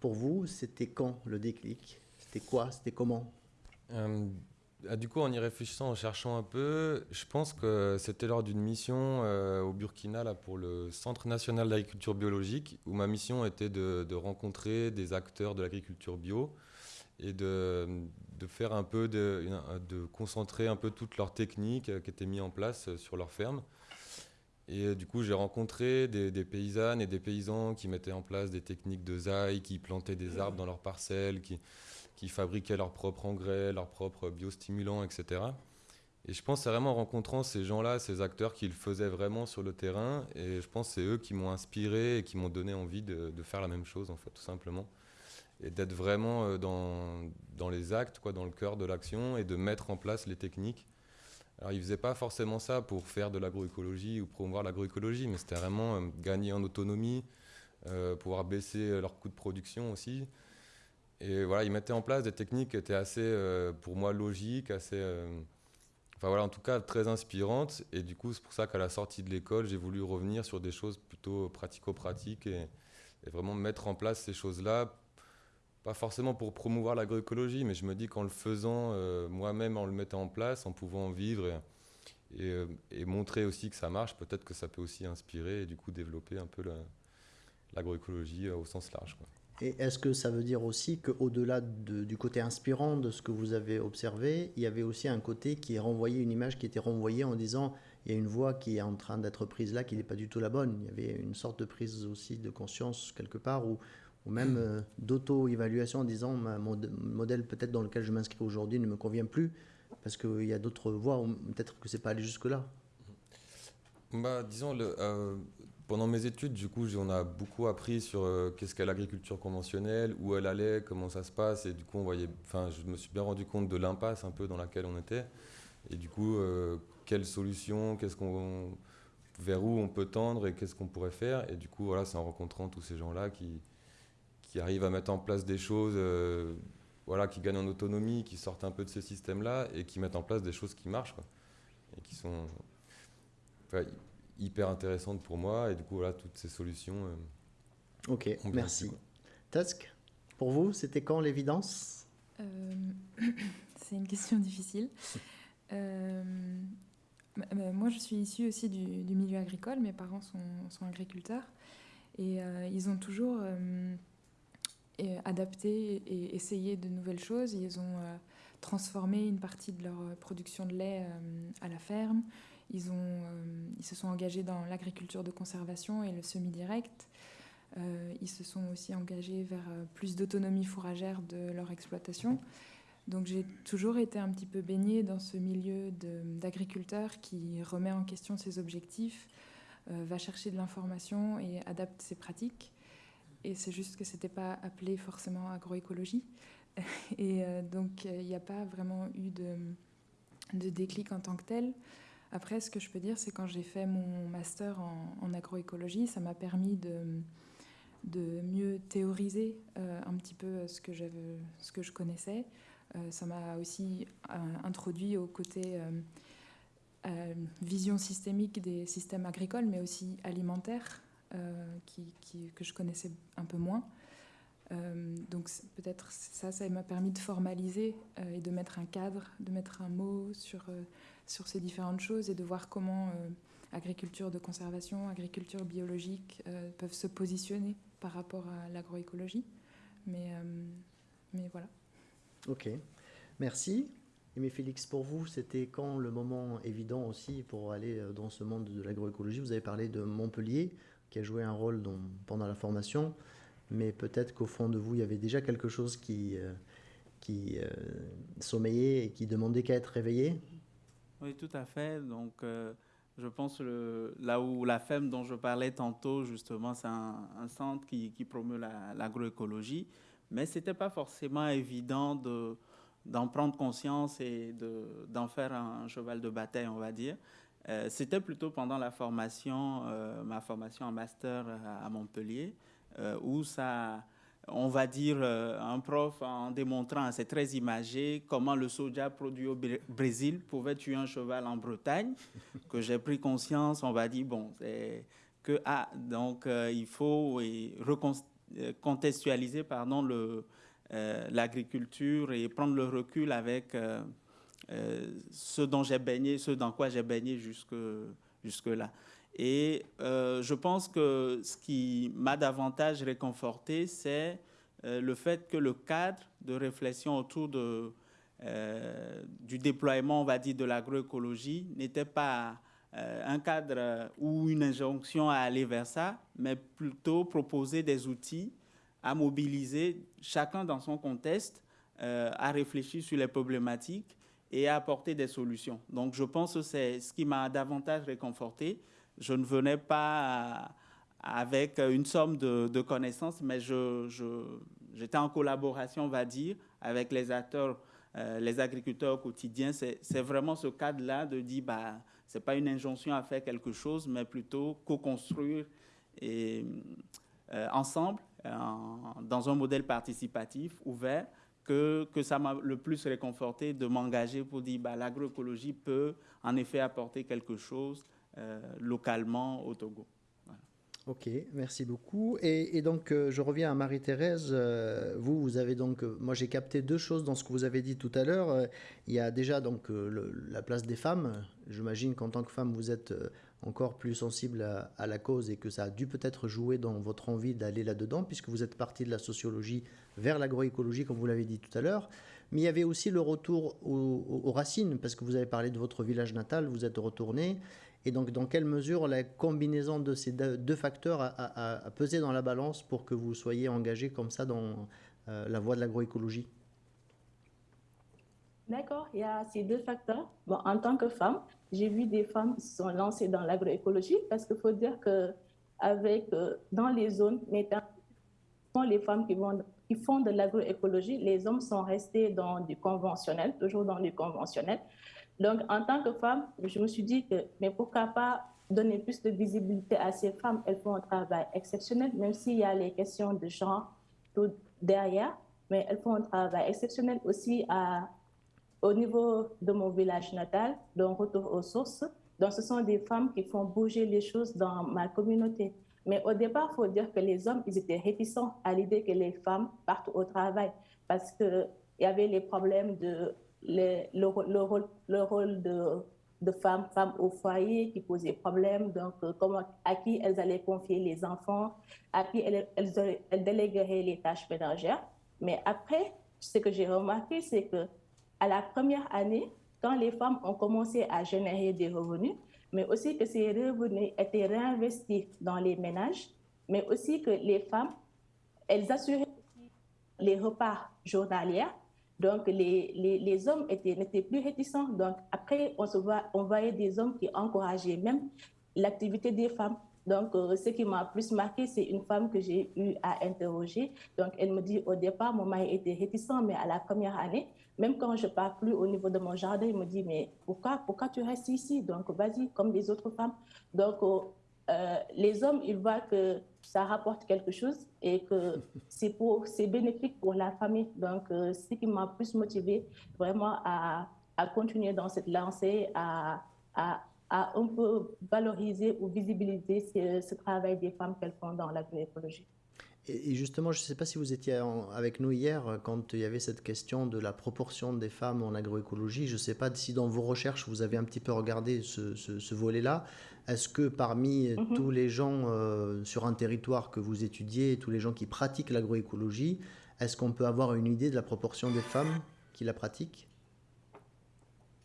Pour vous, c'était quand le déclic? C'était quoi? C'était comment? Ah, du coup, en y réfléchissant, en cherchant un peu, je pense que c'était lors d'une mission euh, au Burkina là, pour le Centre national d'agriculture biologique, où ma mission était de, rencontrer des acteurs de l'agriculture bio et de, faire un peu, de, concentrer un peu toutes leurs techniques qui étaient mises en place sur leur ferme. Et du coup, j'ai rencontré des, des, paysannes et des paysans qui mettaient en place des techniques de zaï, qui plantaient des arbres dans leurs parcelles, qui, qui fabriquaient leur propre engrais, leurs propres biostimulants, etc. Et je pense c'est vraiment en rencontrant ces gens-là, ces acteurs qui le faisaient vraiment sur le terrain. Et je pense c'est eux qui m'ont inspiré et qui m'ont donné envie de, faire la même chose, en fait, tout simplement. Et d'être vraiment euh, dans, les actes, quoi, dans le cœur de l'action et de mettre en place les techniques. Alors, ils ne faisaient pas forcément ça pour faire de l'agroécologie ou promouvoir l'agroécologie, mais c'était vraiment euh, gagner en autonomie, euh, pouvoir baisser leurs coûts de production aussi. Et voilà, ils mettaient en place des techniques qui étaient assez, euh, pour moi, logiques, assez. Euh, enfin voilà, en tout cas très inspirantes. Et du coup, c'est pour ça qu'à la sortie de l'école, j'ai voulu revenir sur des choses plutôt pratico-pratiques et, vraiment mettre en place ces choses-là. Pas forcément pour promouvoir l'agroécologie, mais je me dis qu'en le faisant euh, moi-même, en le mettant en place, en pouvant vivre et, et, montrer aussi que ça marche, peut-être que ça peut aussi inspirer et du coup développer un peu l'agroécologie au sens large. Et est-ce que ça veut dire aussi qu'au-delà de, du côté inspirant de ce que vous avez observé, il y avait aussi un côté qui est renvoyé, une image qui était renvoyée en disant il y a une voix qui est en train d'être prise là, qui n'est pas du tout la bonne. Il y avait une sorte de prise aussi de conscience quelque part, ou, ou même euh, d'auto-évaluation en disant mon modèle peut-être dans lequel je m'inscris aujourd'hui ne me convient plus, parce qu'il y a d'autres voies, peut-être que c'est pas allé jusque-là. Bah, disons, le, euh, pendant mes études, du coup, on a beaucoup appris sur euh, qu'est-ce qu'est l'agriculture conventionnelle, où elle allait, comment ça se passe, et du coup, on voyait, enfin, je me suis bien rendu compte de l'impasse un peu dans laquelle on était, et du coup, euh, quelles solutions, qu'est-ce qu'on, vers où on peut tendre et qu'est-ce qu'on pourrait faire, et du coup, voilà, c'est en rencontrant tous ces gens-là qui, qui arrivent à mettre en place des choses, euh, voilà, qui gagnent en autonomie, qui sortent un peu de ces systèmes-là et qui mettent en place des choses qui marchent, et qui sont, hyper intéressante pour moi. Et du coup, voilà, toutes ces solutions. Euh, ok, merci. Tusk, pour vous, c'était quand l'évidence? Euh, C'est une question difficile. Euh, moi, je suis issue aussi du, du, milieu agricole. Mes parents sont, sont agriculteurs. Et euh, ils ont toujours euh, adapté et essayé de nouvelles choses. Ils ont euh, transformé une partie de leur production de lait à la ferme. Euh, ils se sont engagés dans l'agriculture de conservation et le semi-direct. Euh, ils se sont aussi engagés vers euh, plus d'autonomie fourragère de leur exploitation. Donc j'ai toujours été un petit peu baignée dans ce milieu d'agriculteurs qui remet en question ses objectifs, va chercher de l'information et adapte ses pratiques. Et c'est juste que ce n'était pas appelé forcément agroécologie. Et donc il n'y a pas vraiment eu de, déclic en tant que tel. Après, ce que je peux dire, c'est quand j'ai fait mon master en, agroécologie, ça m'a permis de, mieux théoriser euh, un petit peu ce que, ce que je connaissais. Euh, ça m'a aussi euh, introduit au côté euh, vision systémique des systèmes agricoles, mais aussi alimentaires, que je connaissais un peu moins. donc peut-être ça, ça m'a permis de formaliser et de mettre un cadre, de mettre un mot sur sur ces différentes choses et de voir comment euh, agriculture de conservation, agriculture biologique euh, peuvent se positionner par rapport à l'agroécologie. Mais, euh, mais voilà. Ok, merci. Aimé Félix, pour vous, c'était quand le moment évident aussi pour aller dans ce monde de l'agroécologie? Vous avez parlé de Montpellier, qui a joué un rôle pendant la formation, mais peut-être qu'au fond de vous, il y avait déjà quelque chose qui, qui sommeillait et qui demandait qu'à être réveillé? Oui, tout à fait. Donc, euh, je pense là où la FEM dont je parlais tantôt, justement, c'est un, centre qui, qui promeut l'agroécologie. La, mais ce n'était pas forcément évident de, d'en prendre conscience et de, d'en faire un cheval de bataille, on va dire. Euh, c'était plutôt pendant la formation, euh, ma formation en master à, Montpellier, où ça on va dire, euh, un prof en démontrant, c'est très imagé, comment le soja produit au Brésil pouvait tuer un cheval en Bretagne, que j'ai pris conscience, on va dire, bon, c'est que, ah, donc euh, il faut recontextualiser, pardon, le, euh, l'agriculture et prendre le recul avec euh, ce dont j'ai baigné, ce dans quoi j'ai baigné jusque, jusque-là. Et euh, je pense que ce qui m'a davantage réconforté, c'est euh, le fait que le cadre de réflexion autour euh, du déploiement, on va dire, de l'agroécologie n'était pas un cadre ou une injonction à aller vers ça, mais plutôt proposer des outils à mobiliser chacun dans son contexte, à réfléchir sur les problématiques et à apporter des solutions. Donc je pense que c'est ce qui m'a davantage réconforté. Je ne venais pas avec une somme de, connaissances, mais j'étais en collaboration, on va dire, avec les acteurs, euh, les agriculteurs au quotidien. C'est vraiment ce cadre-là de dire, bah, ce n'est pas une injonction à faire quelque chose, mais plutôt co-construire euh, ensemble dans un modèle participatif, ouvert, que, que ça m'a le plus réconforté de m'engager pour dire bah, l'agroécologie peut en effet apporter quelque chose localement au Togo. Ok, merci beaucoup. Et, donc, euh, je reviens à Marie-Thérèse. Euh, vous, vous avez donc, moi j'ai capté deux choses dans ce que vous avez dit tout à l'heure. il y a déjà donc la place des femmes. J'imagine qu'en tant que femme, vous êtes encore plus sensible à, la cause et que ça a dû peut-être jouer dans votre envie d'aller là-dedans, puisque vous êtes partie de la sociologie vers l'agroécologie, comme vous l'avez dit tout à l'heure. Mais il y avait aussi le retour aux, racines, parce que vous avez parlé de votre village natal, vous êtes retourné. Et donc, dans quelle mesure la combinaison de ces deux facteurs a, pesé dans la balance pour que vous soyez engagé comme ça dans euh, la voie de l'agroécologie? D'accord, il y a ces deux facteurs. Bon, en tant que femme, j'ai vu des femmes qui se sont lancées dans l'agroécologie parce qu'il faut dire que avec, euh, dans les zones, les femmes qui font de l'agroécologie, les hommes sont restés dans du conventionnel, toujours dans du conventionnel. Donc, en tant que femme, je me suis dit que, mais pourquoi pas donner plus de visibilité à ces femmes? Elles font un travail exceptionnel, même s'il y a les questions de genre tout derrière, mais elles font un travail exceptionnel aussi au niveau de mon village natal, donc retour aux sources. Donc, ce sont des femmes qui font bouger les choses dans ma communauté. Mais au départ, il faut dire que les hommes, ils étaient réticents à l'idée que les femmes partent au travail parce qu'il y avait les problèmes de le, rôle, le rôle de, de femmes, femmes au foyer qui posait problème. Donc, euh, à qui elles allaient confier les enfants, à qui elles, elles, elles délégueraient les tâches ménagères. Mais après, ce que j'ai remarqué, c'est que à la première année, quand les femmes ont commencé à générer des revenus, mais aussi que ces revenus étaient réinvestis dans les ménages, mais aussi que les femmes, elles assuraient les repas journaliers. Donc, les, les, hommes n'étaient plus réticents. Donc, après, on, voit, on voyait des hommes qui encourageaient même l'activité des femmes. Donc, euh, ce qui m'a plus marqué, c'est une femme que j'ai eu à interroger. Donc, elle me dit, au départ, mon mari était réticent, mais à la première année, même quand je pars plus au niveau de mon jardin, il me dit, mais pourquoi, pourquoi tu restes ici? Donc, vas-y, comme les autres femmes. Donc, euh, euh, les hommes, ils voient que ça rapporte quelque chose et que c'est pour, c'est bénéfique pour la famille. Donc, euh, ce qui m'a plus motivé vraiment à, à, continuer dans cette lancée, à, à, à un peu valoriser ou visibiliser ce, ce travail des femmes qu'elles font dans l'agroécologie. Et justement, je ne sais pas si vous étiez avec nous hier euh, quand il y avait cette question de la proportion des femmes en agroécologie. Je ne sais pas si dans vos recherches vous avez un petit peu regardé ce, volet-là. Est-ce que parmi mhm. tous les gens euh, sur un territoire que vous étudiez, tous les gens qui pratiquent l'agroécologie, est-ce qu'on peut avoir une idée de la proportion des femmes qui la pratiquent?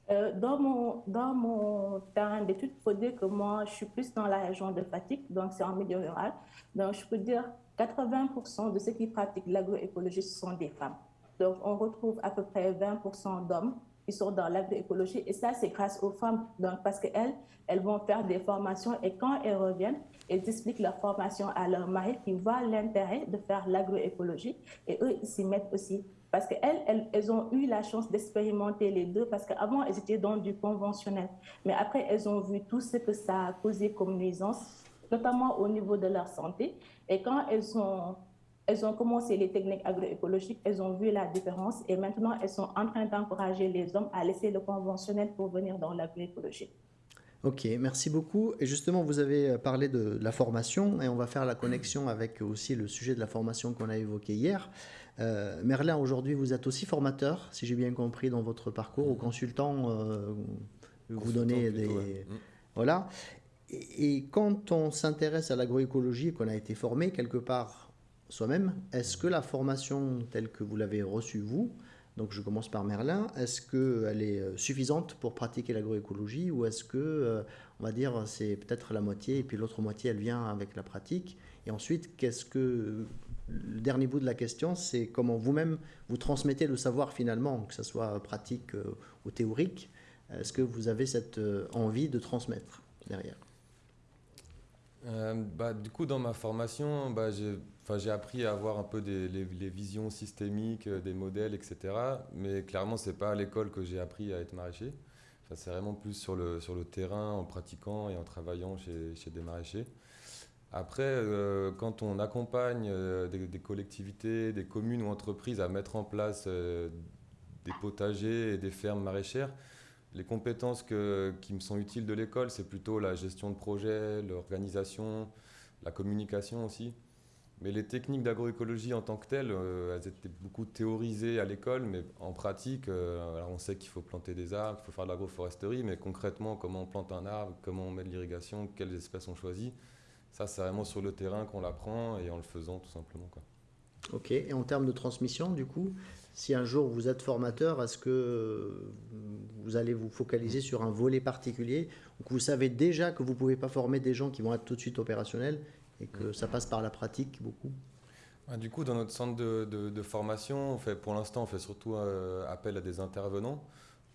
Euh, dans, mon, dans mon terrain d'études, il faut dire que moi, je suis plus dans la région de Fatigue, donc c'est en milieu rural. Donc, je peux dire 80% de ceux qui pratiquent l'agroécologie sont des femmes. Donc, on retrouve à peu près 20% d'hommes qui sont dans l'agroécologie. Et ça, c'est grâce aux femmes. Donc, parce qu'elles, elles vont faire des formations et quand elles reviennent, elles expliquent leur formation à leur mari qui voit l'intérêt de faire l'agroécologie. Et eux, ils s'y mettent aussi. Parce qu'elles, elles, elles, ont eu la chance d'expérimenter les deux, parce qu'avant, elles étaient dans du conventionnel. Mais après, elles ont vu tout ce que ça a causé comme nuisance, notamment au niveau de leur santé. Et quand elles ont, elles ont commencé les techniques agroécologiques, elles ont vu la différence et maintenant elles sont en train d'encourager les hommes à laisser le conventionnel pour venir dans l'agroécologie. Ok, merci beaucoup. Et justement, vous avez parlé de la formation et on va faire la connexion avec aussi le sujet de la formation qu'on a évoqué hier. Euh, Merlin, aujourd'hui, vous êtes aussi formateur, si j'ai bien compris, dans votre parcours, ou consultant. Euh, vous donnez des. Mm. Voilà. Et, quand on s'intéresse à l'agroécologie, qu'on a été formé quelque part soi-même, est-ce que la formation telle que vous l'avez reçue, vous, Donc je commence par Merlin. Est-ce qu'elle est euh, suffisante pour pratiquer l'agroécologie ou est-ce que, euh, on va dire, c'est peut-être la moitié et puis l'autre moitié, elle vient avec la pratique? Et ensuite, qu'est-ce que... Le dernier bout de la question, c'est comment vous-même vous transmettez le savoir finalement, que ce soit pratique ou théorique. Est-ce que vous avez cette envie de transmettre derrière? Bah, Du coup, dans ma formation, bah, j'ai appris à avoir un peu des, les, visions systémiques, euh, des modèles, etc. Mais clairement, c'est pas à l'école que j'ai appris à être maraîcher. C'est vraiment plus sur le, sur le terrain, en pratiquant et en travaillant chez, chez des maraîchers. Après, euh, quand on accompagne euh, des, collectivités, des communes ou entreprises à mettre en place des potagers et des fermes maraîchères, les compétences qui me sont utiles de l'école, c'est plutôt la gestion de projet, l'organisation, la communication aussi. Mais les techniques d'agroécologie en tant que telles, euh, elles étaient beaucoup théorisées à l'école, mais en pratique, euh, alors on sait qu'il faut planter des arbres, qu'il faut faire de l'agroforesterie, mais concrètement, comment on plante un arbre, comment on met de l'irrigation, quelles espèces on choisit, ça c'est vraiment sur le terrain qu'on l'apprend et en le faisant tout simplement. Ok, et en termes de transmission, du coup, si un jour vous êtes formateur, est-ce que vous allez vous focaliser sur un volet particulier que vous savez déjà que vous ne pouvez pas former des gens qui vont être tout de suite opérationnels et que ça passe par la pratique beaucoup? Ah, Du coup, dans notre centre de, formation, on fait, pour l'instant, on fait surtout euh, appel à des intervenants.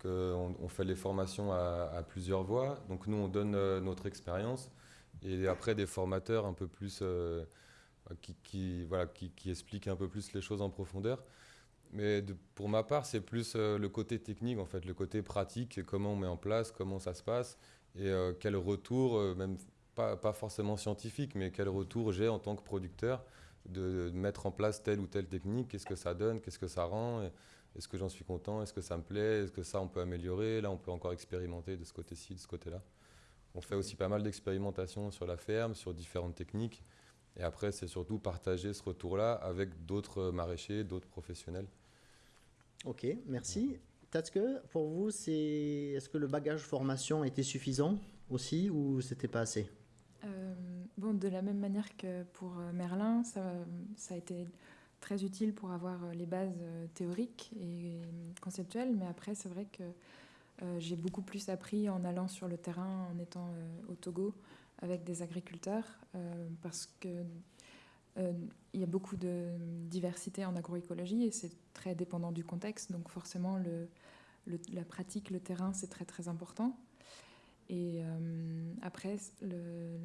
On, fait les formations à, plusieurs voies. Donc nous, on donne euh, notre expérience. Et après, des formateurs un peu plus... Euh, qui, voilà, qui, expliquent un peu plus les choses en profondeur. Mais pour ma part, c'est plus le côté technique, en fait, le côté pratique, comment on met en place, comment ça se passe, et quel retour, même pas, forcément scientifique, mais quel retour j'ai en tant que producteur de, mettre en place telle ou telle technique, qu'est-ce que ça donne, qu'est-ce que ça rend, est-ce que j'en suis content, est-ce que ça me plaît, est-ce que ça on peut améliorer, là on peut encore expérimenter de ce côté-ci, de ce côté-là. On fait aussi pas mal d'expérimentations sur la ferme, sur différentes techniques, et après c'est surtout partager ce retour-là avec d'autres maraîchers, d'autres professionnels. Ok, merci. Tatske, pour vous, c'est est-ce que le bagage formation était suffisant aussi ou c'était pas assez? Euh, bon, de la même manière que pour euh, Merlin, ça, a été très utile pour avoir euh, les bases théoriques et conceptuelles, mais après, c'est vrai que j'ai beaucoup plus appris en allant sur le terrain, en étant au Togo avec des agriculteurs, parce que il y a beaucoup de diversité en agroécologie et c'est très dépendant du contexte, donc forcément la pratique, le terrain, c'est très très important. Et euh, après,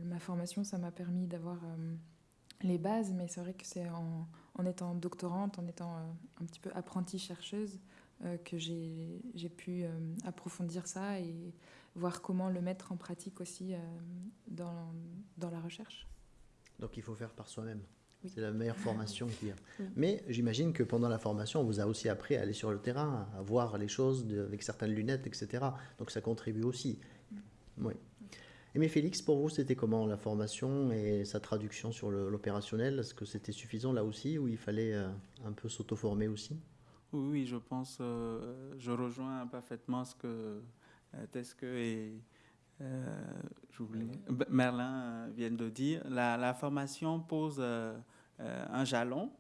ma formation, ça m'a permis d'avoir euh, les bases, mais c'est vrai que c'est en, étant doctorante, en étant euh, un petit peu apprentie chercheuse, que j'ai pu approfondir ça et voir comment le mettre en pratique aussi dans la recherche. Donc il faut faire par soi-même. C'est la meilleure formation qu'il y a. Mais j'imagine que pendant la formation, on vous a aussi appris à aller sur le terrain, à voir les choses avec certaines lunettes, etc. Donc ça contribue aussi. Oui. Mais Félix, pour vous, c'était comment la formation et sa traduction sur l'opérationnel? Est-ce que c'était suffisant là aussi ou il fallait euh, un peu s'auto-former aussi? Oui, je pense, euh, je rejoins parfaitement ce que euh, Tesque et Merlin viennent de dire. La, la formation pose un jalon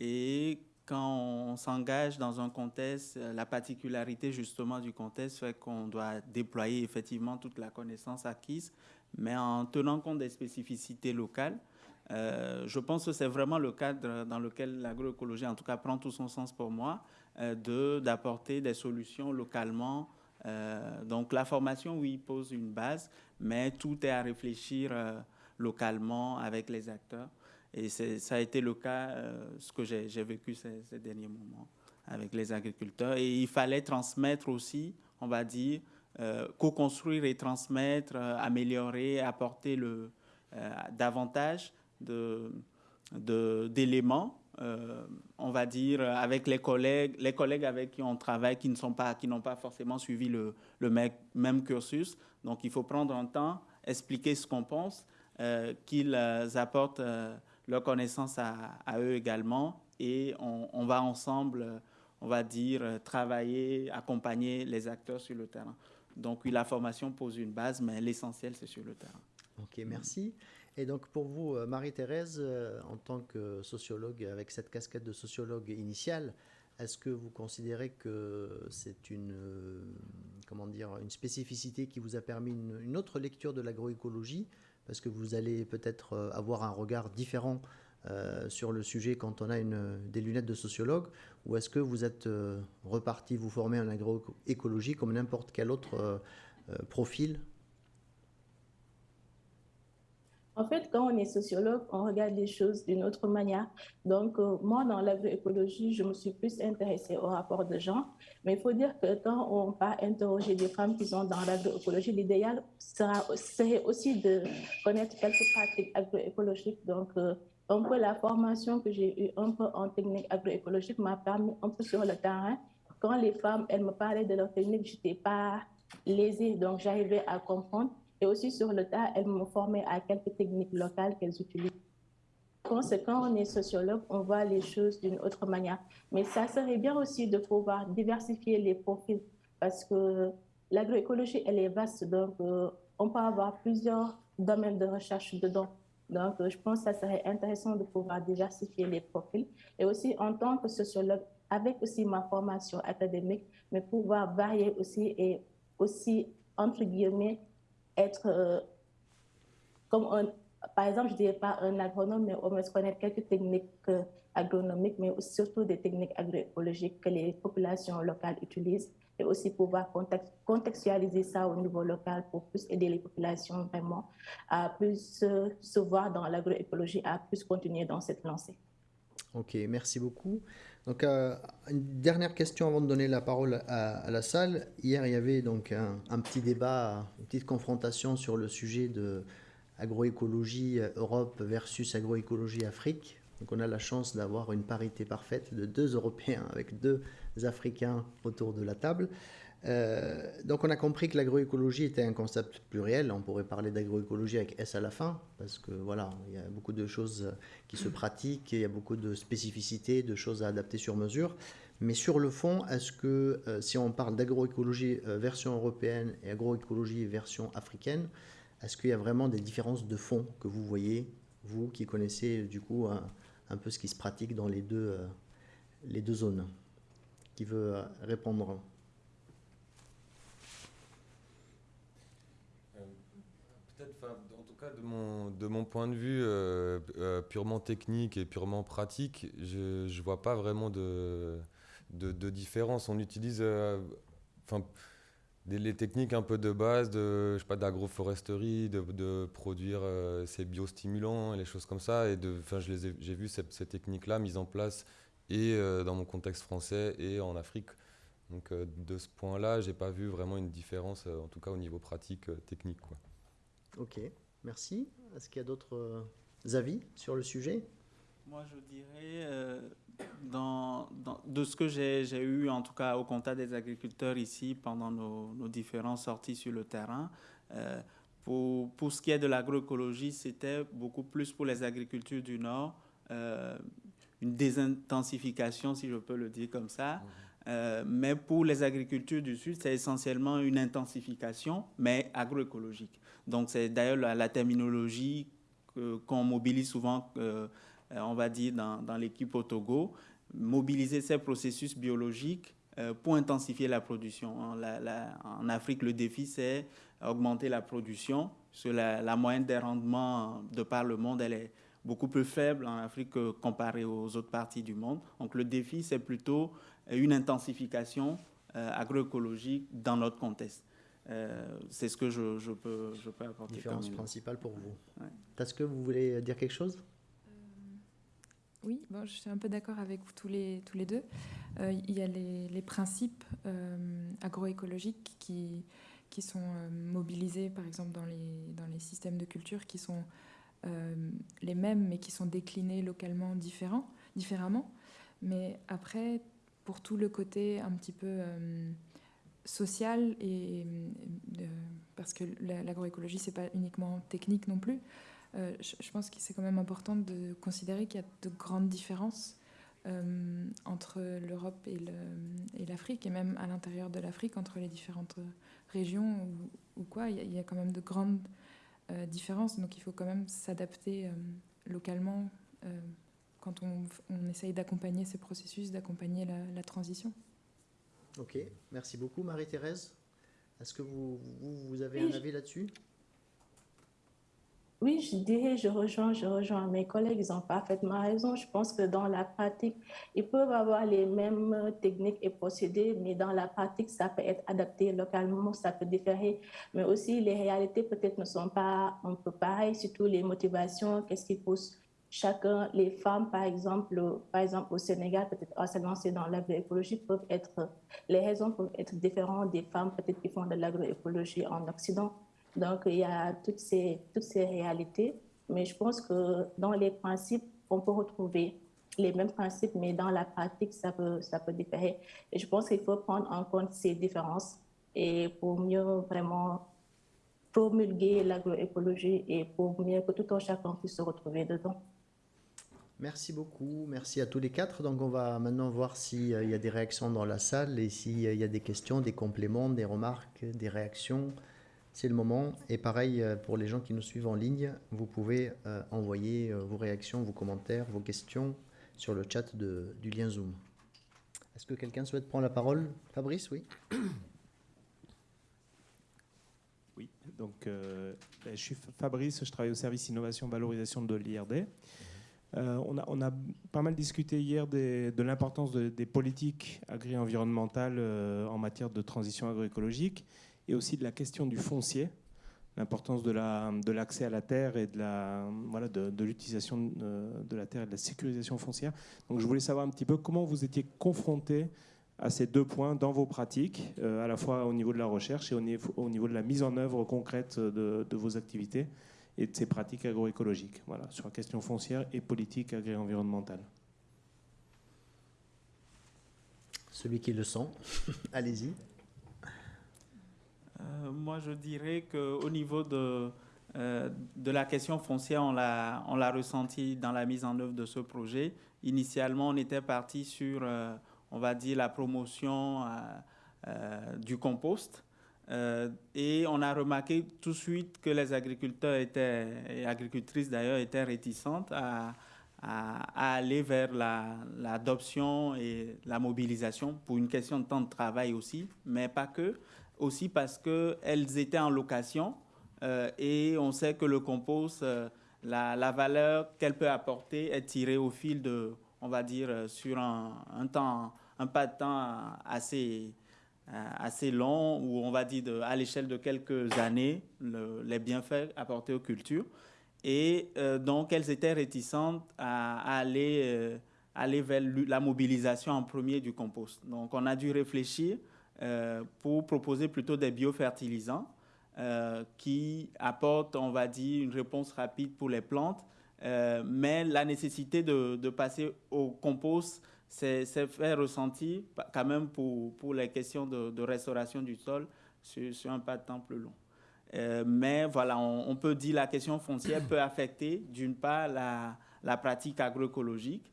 et quand on s'engage dans un contexte, euh, la particularité justement du contexte fait qu'on doit déployer effectivement toute la connaissance acquise, mais en tenant compte des spécificités locales. Euh, je pense que c'est vraiment le cadre dans lequel l'agroécologie, en tout cas, prend tout son sens pour moi, euh, de d'apporter des solutions localement. Donc la formation, oui, pose une base, mais tout est à réfléchir localement avec les acteurs. Et ça a été le cas, euh, ce que j'ai vécu ces, derniers moments avec les agriculteurs. Et il fallait transmettre aussi, on va dire, euh, co-construire et transmettre, euh, améliorer, apporter le, davantage d'éléments, on va dire, avec les collègues, les collègues avec qui on travaille, qui pas, n'ont pas forcément suivi le, même cursus. Donc, il faut prendre un temps, expliquer ce qu'on pense, qu'ils apportent leur connaissance à, eux également et on, va ensemble, on va dire, travailler, accompagner les acteurs sur le terrain. Donc la formation pose une base, mais l'essentiel, c'est sur le terrain. Ok, merci. Et donc pour vous, euh, Marie-Thérèse, euh, en tant que sociologue, avec cette casquette de sociologue initiale, est-ce que vous considérez que c'est une, comment dire, une spécificité qui vous a permis une, autre lecture de l'agroécologie? Parce que vous allez peut-être avoir un regard différent sur le sujet quand on a une, des lunettes de sociologue Ou est-ce que vous êtes reparti vous former en agroécologie comme n'importe quel autre profil En fait, quand on est sociologue, on regarde les choses d'une autre manière. Donc, euh, moi, dans l'agroécologie, je me suis plus intéressée au rapport de genre. Mais il faut dire que quand on va interroger des femmes qui sont dans l'agroécologie, l'idéal serait aussi de connaître quelques pratiques agroécologiques. Donc, euh, un peu la formation que j'ai eue un peu en technique agroécologique m'a permis un peu sur le terrain. Quand les femmes, elles me parlaient de leur technique, je n'étais pas lésée, donc j'arrivais à comprendre. Et aussi sur le tas, elles m'ont formé à quelques techniques locales qu'elles utilisent. Quand on est sociologue, on voit les choses d'une autre manière. Mais ça serait bien aussi de pouvoir diversifier les profils parce que l'agroécologie, elle est vaste. Donc, euh, on peut avoir plusieurs domaines de recherche dedans. Donc, euh, je pense que ça serait intéressant de pouvoir diversifier les profils. Et aussi, en tant que sociologue, avec aussi ma formation académique, mais pouvoir varier aussi et aussi, entre guillemets, être euh, comme un, par exemple, je ne dirais pas un agronome, mais au moins connaître quelques techniques euh, agronomiques, mais surtout des techniques agroécologiques que les populations locales utilisent et aussi pouvoir contextualiser ça au niveau local pour plus aider les populations vraiment à plus se voir dans l'agroécologie, à plus continuer dans cette lancée. Ok, merci beaucoup. Donc, euh, une dernière question avant de donner la parole à, la salle. Hier, il y avait donc un, petit débat, une petite confrontation sur le sujet de agroécologie Europe versus agroécologie Afrique. Donc, on a la chance d'avoir une parité parfaite de deux Européens avec deux Africains autour de la table. Euh, donc on a compris que l'agroécologie était un concept pluriel. On pourrait parler d'agroécologie avec S à la fin, parce que voilà, il y a beaucoup de choses qui se pratiquent, il y a beaucoup de spécificités, de choses à adapter sur mesure. Mais sur le fond, est-ce que euh, si on parle d'agroécologie euh, version européenne et agroécologie version africaine, est-ce qu'il y a vraiment des différences de fond que vous voyez, vous qui connaissez du coup un, peu ce qui se pratique dans les deux, les deux zones? Qui veut répondre en tout cas, de mon, point de vue euh, euh, purement technique et purement pratique, je ne vois pas vraiment de, différence. On utilise euh, enfin les techniques un peu de base de, je sais pas, d'agroforesterie, de, produire ces biostimulants et les choses comme ça. Et j'ai vu ces, ces techniques-là mises en place et dans mon contexte français et en Afrique. Donc de ce point-là, j'ai pas vu vraiment une différence, en tout cas au niveau pratique, technique. Quoi. Ok, merci. Est-ce qu'il y a d'autres euh, avis sur le sujet? Moi, je dirais, euh, dans, de ce que j'ai eu, en tout cas au contact des agriculteurs ici pendant nos, différentes sorties sur le terrain, euh, pour, pour, ce qui est de l'agroécologie, c'était beaucoup plus pour les agricultures du Nord, une désintensification, si je peux le dire comme ça. Mmh. Euh, mais pour les agricultures du Sud, c'est essentiellement une intensification, mais agroécologique. Donc c'est d'ailleurs la, terminologie qu'on mobilise souvent, euh, on va dire, dans, l'équipe au Togo, mobiliser ces processus biologiques euh, pour intensifier la production. en Afrique, le défi, c'est augmenter la production. Sur la, la, moyenne des rendements de par le monde, elle est beaucoup plus faible en Afrique comparée aux autres parties du monde. Donc le défi, c'est plutôt une intensification euh, agroécologique dans notre contexte. Euh, c'est ce que je, je, peux, je peux apporter. Différence principale pour vous. Est-ce que vous voulez dire quelque chose? Euh, Oui, bon, je suis un peu d'accord avec vous tous les, tous les deux. il y a les, les principes agroécologiques qui, qui sont mobilisés, par exemple, dans les, dans les systèmes de culture, qui sont les mêmes, mais qui sont déclinés localement différents, différemment. Mais après, pour tout le côté un petit peu euh, social et euh, parce que l'agroécologie c'est pas uniquement technique non plus. Euh, je, pense que c'est quand même important de considérer qu'il y a de grandes différences entre l'Europe et l'Afrique et, même à l'intérieur de l'Afrique entre les différentes régions ou, quoi. Il y, a, quand même de grandes différences, donc il faut quand même s'adapter localement quand on essaye d'accompagner ces processus, d'accompagner la, transition. Ok, merci beaucoup Marie-Thérèse. Est-ce que vous, vous, avez un avis là-dessus? Oui, je dirais, je rejoins, je rejoins mes collègues, ils ont parfaitement raison. Je pense que dans la pratique, ils peuvent avoir les mêmes techniques et procédés, mais dans la pratique, ça peut être adapté localement, ça peut différer. Mais aussi, les réalités peut-être ne sont pas un peu pareilles, surtout les motivations, qu'est-ce qui pousse chacun, les femmes, par exemple, par exemple au Sénégal, peut-être à se lancer dans l'agroécologie, peuvent être, les raisons peuvent être différentes des femmes peut-être qui font de l'agroécologie en Occident. Donc, il y a toutes ces, toutes ces réalités, mais je pense que dans les principes, on peut retrouver les mêmes principes, mais dans la pratique, ça peut, ça peut différer. Et je pense qu'il faut prendre en compte ces différences et pour mieux vraiment promulguer l'agroécologie et pour mieux que tout un chacun puisse se retrouver dedans. Merci beaucoup, merci à tous les quatre. Donc on va maintenant voir s'il y a des réactions dans la salle et s'il y a des questions, des compléments, des remarques, des réactions c'est le moment. Et pareil, euh, pour les gens qui nous suivent en ligne, vous pouvez euh, envoyer euh, vos réactions, vos commentaires, vos questions sur le chat de, du lien Zoom. Est-ce que quelqu'un souhaite prendre la parole? Fabrice, oui Oui, donc ben, je suis Fabrice, je travaille au service innovation valorisation de l'IRD. On, a, on, a, pas mal discuté hier de l'importance des politiques agri-environnementales en matière de transition agroécologique et aussi de la question du foncier, l'importance de l'accès à la terre et de l'utilisation euh, de, la terre et de la sécurisation foncière. Donc je voulais savoir un petit peu comment vous étiez confronté à ces deux points dans vos pratiques, euh, à la fois au niveau de la recherche et au niveau de la mise en œuvre concrète de, vos activités et de ces pratiques agroécologiques, voilà, sur la question foncière et politique agri-environnementale. Celui qui le sent, allez-y. Euh, moi, je dirais qu'au niveau de, euh, de la question foncière, on l'a, on l'a ressenti dans la mise en œuvre de ce projet. Initialement, on était parti sur, euh, on va dire, la promotion du compost. Et on a remarqué tout de suite que les agriculteurs étaient, et agricultrices d'ailleurs, étaient réticentes à, aller vers l'adoption et la mobilisation pour une question de temps de travail aussi, mais pas que. Aussi parce qu'elles étaient en location euh, et on sait que le compost, euh, la, valeur qu'elle peut apporter est tirée au fil de, on va dire, euh, sur un, temps, un pas de temps assez, assez long, ou on va dire à l'échelle de quelques années, les bienfaits apportés aux cultures. Et donc, elles étaient réticentes à, aller, aller vers la mobilisation en premier du compost. Donc, on a dû réfléchir euh, pour proposer plutôt des biofertilisants euh, qui apportent, on va dire, une réponse rapide pour les plantes. Euh, mais la nécessité de passer au compost s'est fait ressentir quand même pour, pour les questions de, restauration du sol sur, sur, un pas de temps plus long. mais voilà, on, peut dire la question foncière peut affecter d'une part la, la, pratique agroécologique.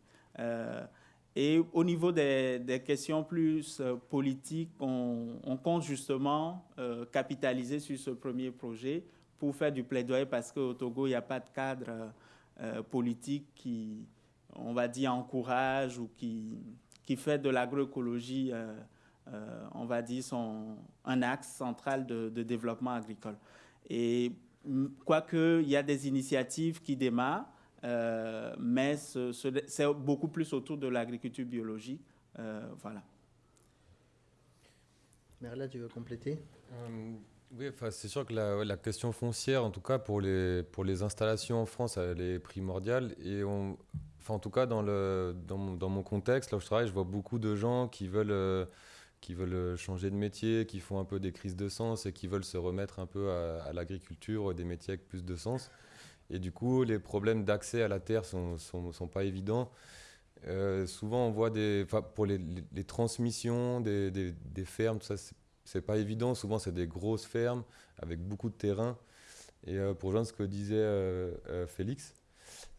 Et au niveau des, questions plus euh, politiques, on, compte justement euh, capitaliser sur ce premier projet pour faire du plaidoyer parce qu'au Togo, il n'y a pas de cadre euh, politique qui, on va dire, encourage ou qui, qui fait de l'agroécologie, on va dire, son, un axe central de, de développement agricole. Et quoique il y a des initiatives qui démarrent, euh, mais c'est beaucoup plus autour de l'agriculture biologique. Euh, voilà. Merla, tu veux compléter? Euh, Oui, c'est sûr que la, question foncière, en tout cas pour les, pour les installations en France, elle est primordiale. Et on, en tout cas, dans, le, dans, mon, dans mon contexte, là où je travaille, je vois beaucoup de gens qui veulent qui veulent changer de métier, qui font un peu des crises de sens et qui veulent se remettre un peu à, à l'agriculture, des métiers avec plus de sens. Et du coup, les problèmes d'accès à la terre sont, sont, sont pas évidents. Euh, souvent, on voit des, pour les, les, transmissions des, des, fermes, tout ça, c'est pas évident. Souvent, c'est des grosses fermes avec beaucoup de terrain. Et euh, pour rejoindre ce que disait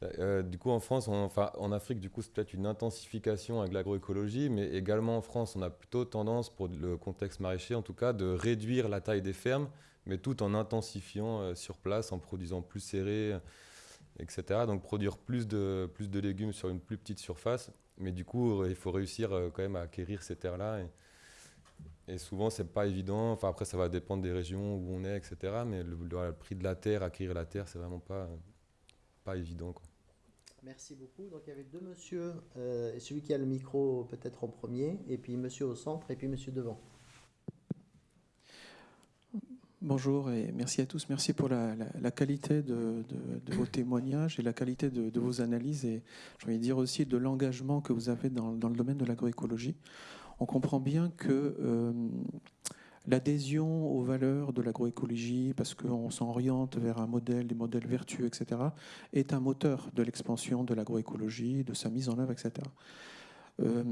euh, du coup, en France, en Afrique, du coup, c'est peut-être une intensification avec l'agroécologie, mais également en France, on a plutôt tendance, pour le contexte maraîcher en tout cas, de réduire la taille des fermes mais tout en intensifiant euh, sur place, en produisant plus serré. etc. Donc produire plus de, plus de légumes sur une plus petite surface. Mais du coup, il faut réussir quand même à acquérir ces terres-là. Et, et, souvent, c'est pas évident. Enfin, après, ça va dépendre des régions où on est, etc. Mais le, prix de la terre, acquérir la terre, c'est vraiment pas, pas évident. Merci beaucoup. Donc il y avait deux monsieur, euh, celui qui a le micro peut-être en premier, et puis monsieur au centre, et puis monsieur devant. Bonjour et merci à tous. Merci pour la, qualité de, vos témoignages et la qualité de, vos analyses et j'ai envie dire aussi de l'engagement que vous avez dans, le domaine de l'agroécologie. On comprend bien que euh, l'adhésion aux valeurs de l'agroécologie, parce qu'on s'oriente vers un modèle, des modèles vertueux, etc., est un moteur de l'expansion de l'agroécologie, de sa mise en œuvre, etc. Euh,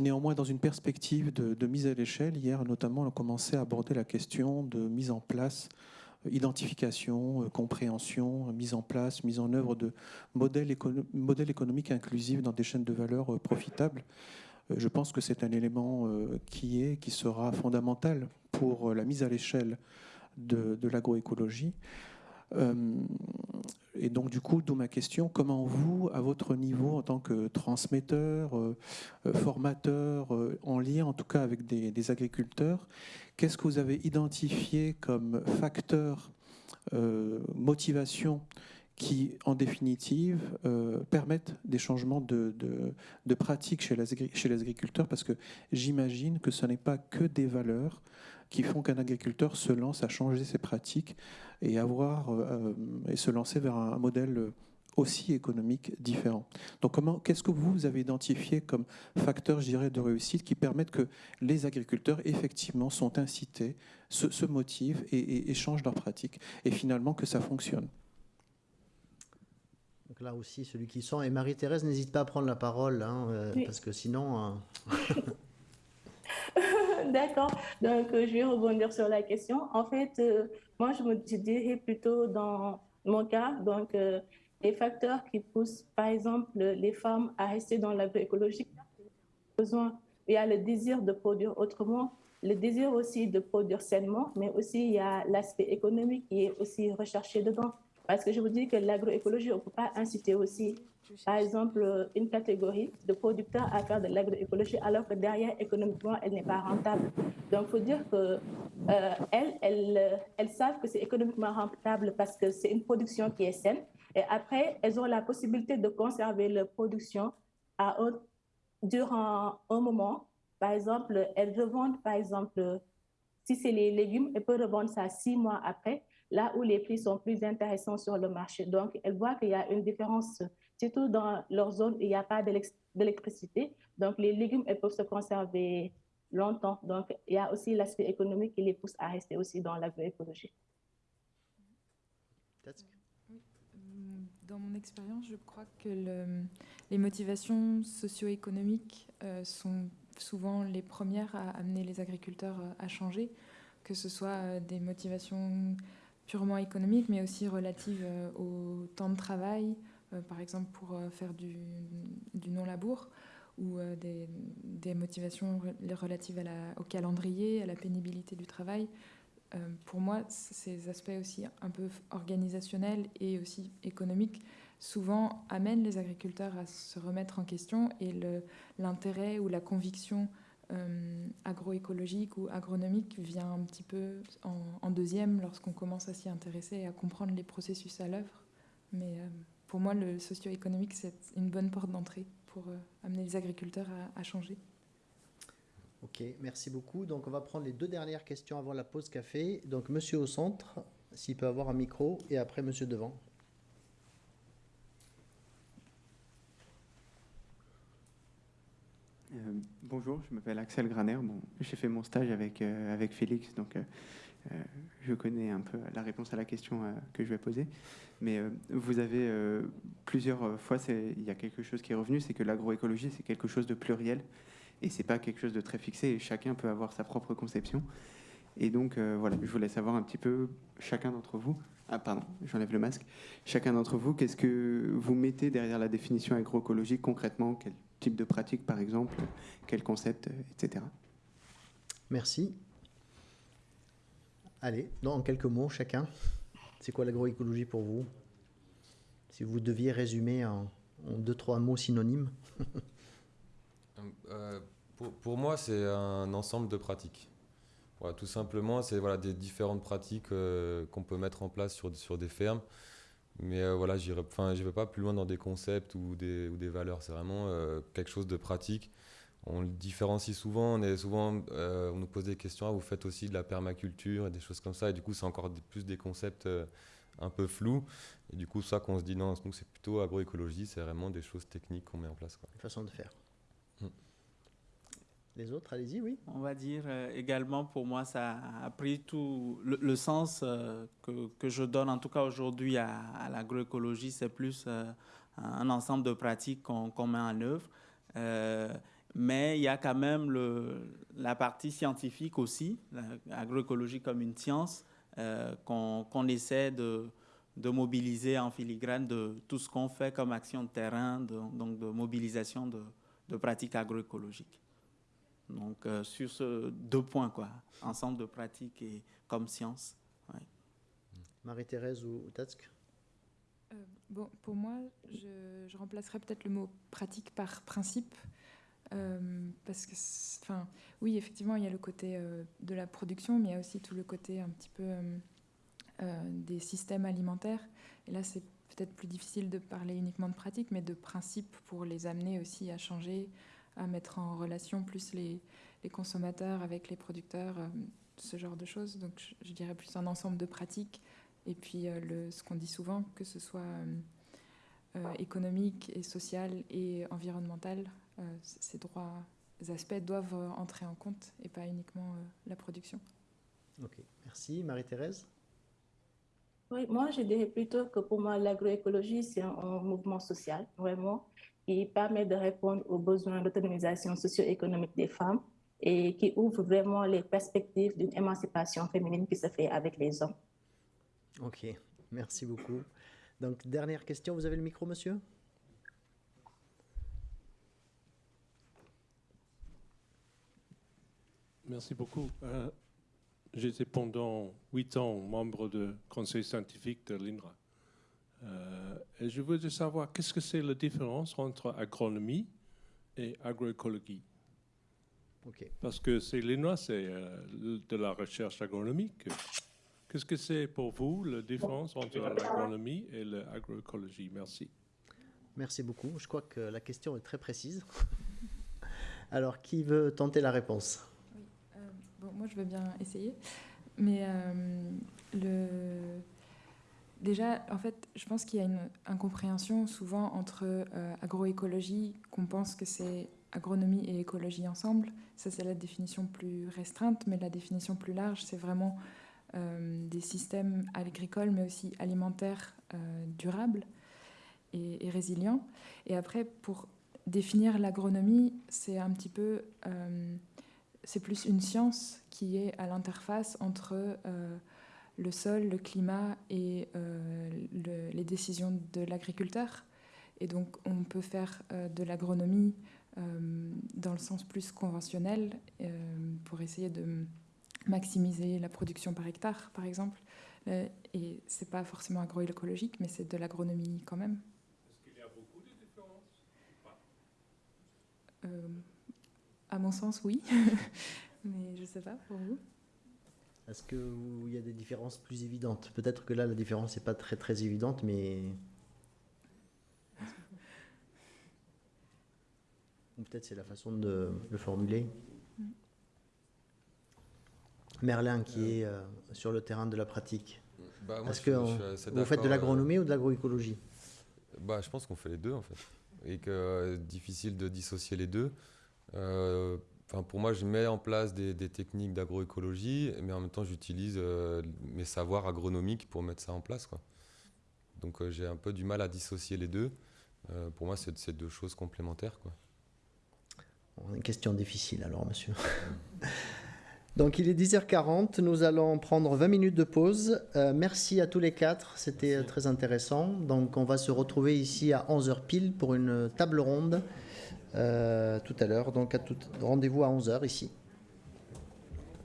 néanmoins, dans une perspective de, mise à l'échelle, hier notamment, on a commencé à aborder la question de mise en place, euh, identification, euh, compréhension, mise en place, mise en œuvre de modèles, économiques inclusifs dans des chaînes de valeur profitables. Je pense que c'est un élément qui est, qui sera fondamental pour euh, la mise à l'échelle de, l'agroécologie. Euh, et donc, du coup, d'où ma question, comment vous, à votre niveau, en tant que transmetteur, euh, formateur, en lien en tout cas avec des, agriculteurs, qu'est-ce que vous avez identifié comme facteur motivation qui, en définitive, permettent des changements de, pratiques chez les, agriculteurs Parce que j'imagine que ce n'est pas que des valeurs, qui font qu'un agriculteur se lance à changer ses pratiques et, avoir, euh, et se lancer vers un modèle aussi économique différent. Donc, comment, qu'est-ce que vous avez identifié comme facteurs, je dirais, de réussite qui permettent que les agriculteurs, effectivement, sont incités, se, motivent et, changent leurs pratiques, et finalement que ça fonctionne? Donc là aussi, celui qui sent, et Marie-Thérèse, n'hésite pas à prendre la parole, hein, euh, parce que sinon... Euh, D'accord. Donc, euh, je vais rebondir sur la question. En fait, euh, moi, je me dirais plutôt dans mon cas, donc, les facteurs qui poussent, par exemple, les femmes à rester dans l'agroécologie, besoin, il y a le désir de produire autrement, le désir aussi de produire sainement, mais aussi il y a l'aspect économique qui est aussi recherché dedans. Parce que je vous dis que l'agroécologie, on ne peut pas inciter aussi par exemple, une catégorie de producteurs à faire de l'agroécologie alors que derrière, économiquement, elle n'est pas rentable. Donc, il faut dire qu'elles, euh, elles, elles savent que c'est économiquement rentable parce que c'est une production qui est saine. Et après, elles ont la possibilité de conserver leur production durant un moment. Par exemple, elles revendent, par exemple, si c'est les légumes, elles peuvent revendre ça six mois après, là où les prix sont plus intéressants sur le marché. Donc, elles voient qu'il y a une différence surtout dans leur zone où il n'y a pas d'électricité. Donc, les légumes elles peuvent se conserver longtemps. Donc, il y a aussi l'aspect économique qui les pousse à rester aussi dans l'agroécologie. Dans mon expérience, je crois que les motivations socio-économiques euh, sont souvent les premières à amener les agriculteurs euh, à changer, que ce soit euh, des motivations purement économiques, mais aussi relatives au temps de travail, euh, par exemple pour euh, faire du, non-labour ou euh, des, motivations relatives au calendrier, à la pénibilité du travail. pour moi, ces aspects aussi un peu organisationnels et aussi économiques souvent amènent les agriculteurs à se remettre en question et l'intérêt ou la conviction agroécologique ou agronomique vient un petit peu en, deuxième lorsqu'on commence à s'y intéresser et à comprendre les processus à l'œuvre. Mais pour moi, le socio-économique, c'est une bonne porte d'entrée pour euh, amener les agriculteurs à, changer. Ok, merci beaucoup. Donc, on va prendre les deux dernières questions avant la pause café. Donc, monsieur au centre, s'il peut avoir un micro, et après, monsieur devant. Euh, bonjour, je m'appelle Axel Graner. J'ai fait mon stage avec, euh, Félix, donc euh, je connais un peu la réponse à la question euh, que je vais poser. Mais euh, vous avez plusieurs fois, il y a quelque chose qui est revenu, c'est que l'agroécologie, c'est quelque chose de pluriel et c'est pas quelque chose de très fixé et chacun peut avoir sa propre conception. Et donc, voilà, je voulais savoir un petit peu, chacun d'entre vous, ah pardon, j'enlève le masque, chacun d'entre vous, qu'est-ce que vous mettez derrière la définition agroécologique concrètement? Type de pratique, par exemple Quel concept, etc. Merci. Allez, en quelques mots chacun, c'est quoi l'agroécologie pour vous? Si vous deviez résumer en, deux, trois mots synonymes. Euh, pour, moi, c'est un ensemble de pratiques. tout simplement, c'est voilà, des différentes pratiques euh, qu'on peut mettre en place sur, sur des fermes. Mais euh, voilà, je ne vais pas plus loin dans des concepts ou des, ou des valeurs. C'est vraiment quelque chose de pratique. On le différencie souvent. On, est souvent, on nous pose des questions. Ah, vous faites aussi de la permaculture et des choses comme ça. Et du coup, c'est encore plus des concepts un peu flous. Et du coup, ça qu'on se dit, non, nous, c'est plutôt agroécologie. C'est vraiment des choses techniques qu'on met en place. Quoi. Façon de faire. Les autres, allez-y, oui. On va dire euh, également, pour moi, ça a pris tout le, sens euh, que, que, je donne, en tout cas aujourd'hui, à, l'agroécologie. C'est plus euh, un ensemble de pratiques qu'on met en œuvre. mais il y a quand même le, la partie scientifique aussi, l'agroécologie comme une science, qu'on essaie de, de, mobiliser en filigrane de tout ce qu'on fait comme action de terrain, donc de mobilisation de, de pratiques agroécologiques. Donc, euh, sur ce deux points, quoi, ensemble de pratiques et comme science. Marie-Thérèse ou Tatsk? Euh, bon, Pour moi, je, je remplacerais peut-être le mot pratique par principe. Euh, parce que, enfin, oui, effectivement, il y a le côté de la production, mais il y a aussi tout le côté un petit peu des systèmes alimentaires. Et là, c'est peut-être plus difficile de parler uniquement de pratique, mais de principe pour les amener aussi à changer, à mettre en relation plus les, les consommateurs avec les producteurs, euh, ce genre de choses. Donc je, dirais plus un ensemble de pratiques. Et puis euh, le, ce qu'on dit souvent, que ce soit euh, économique et social et environnemental, ces trois aspects doivent entrer en compte et pas uniquement la production. Ok, merci. Marie-Thérèse? Oui, moi, je dirais plutôt que pour moi, l'agroécologie, c'est un, mouvement social, vraiment qui permet de répondre aux besoins d'autonomisation socio-économique des femmes et qui ouvre vraiment les perspectives d'une émancipation féminine qui se fait avec les hommes. Ok, merci beaucoup. Donc, dernière question, vous avez le micro, monsieur? Merci beaucoup. Euh, j'étais pendant huit ans membre du conseil scientifique de l'INRA. Euh, et je voudrais savoir qu'est-ce que c'est la différence entre agronomie et agroécologie? Parce que c'est l'INRA, c'est euh, de la recherche agronomique. Qu'est-ce que c'est pour vous la différence entre l'agronomie et l'agroécologie? Merci. Merci beaucoup. Je crois que la question est très précise. Alors, qui veut tenter la réponse? Euh, bon, Moi, je veux bien essayer. Mais le Déjà, en fait, je pense qu'il y a une incompréhension souvent entre euh, agroécologie, qu'on pense que c'est agronomie et écologie ensemble. Ça, c'est la définition plus restreinte, mais la définition plus large, c'est vraiment euh, des systèmes agricoles, mais aussi alimentaires euh, durables et, et, résilients. Et après, pour définir l'agronomie, c'est un petit peu, c'est plus une science qui est à l'interface entre le sol, le climat et euh, les décisions de l'agriculteur. Et donc on peut faire euh, de l'agronomie euh, dans le sens plus conventionnel pour essayer de maximiser la production par hectare, par exemple. et c'est pas forcément agroécologique, mais c'est de l'agronomie quand même. Est-ce qu'il y a beaucoup de différences À mon sens, oui. mais je ne sais pas pour vous. Est-ce qu'il y a des différences plus évidentes? Peut-être que là, la différence n'est pas très très évidente, mais... Ou peut-être c'est la façon de le formuler. Merlin, qui est euh, sur le terrain de la pratique. Bah, Est-ce que vous faites de l'agronomie ou de l'agroécologie? Bah, Je pense qu'on fait les deux, en fait. Et que c'est euh, difficile de dissocier les deux. Euh, pour moi, je mets en place des, techniques d'agroécologie, mais en même temps, j'utilise euh, mes savoirs agronomiques pour mettre ça en place. Quoi. Donc, euh, j'ai un peu du mal à dissocier les deux. Euh, pour moi, c'est deux choses complémentaires. Quoi. Une question difficile alors, monsieur. Donc, il est 10h40. Nous allons prendre 20 minutes de pause. merci à tous les quatre. C'était très intéressant. Donc, on va se retrouver ici à 11h pile pour une table ronde. Euh, tout à l'heure. Donc, rendez-vous à 11h ici.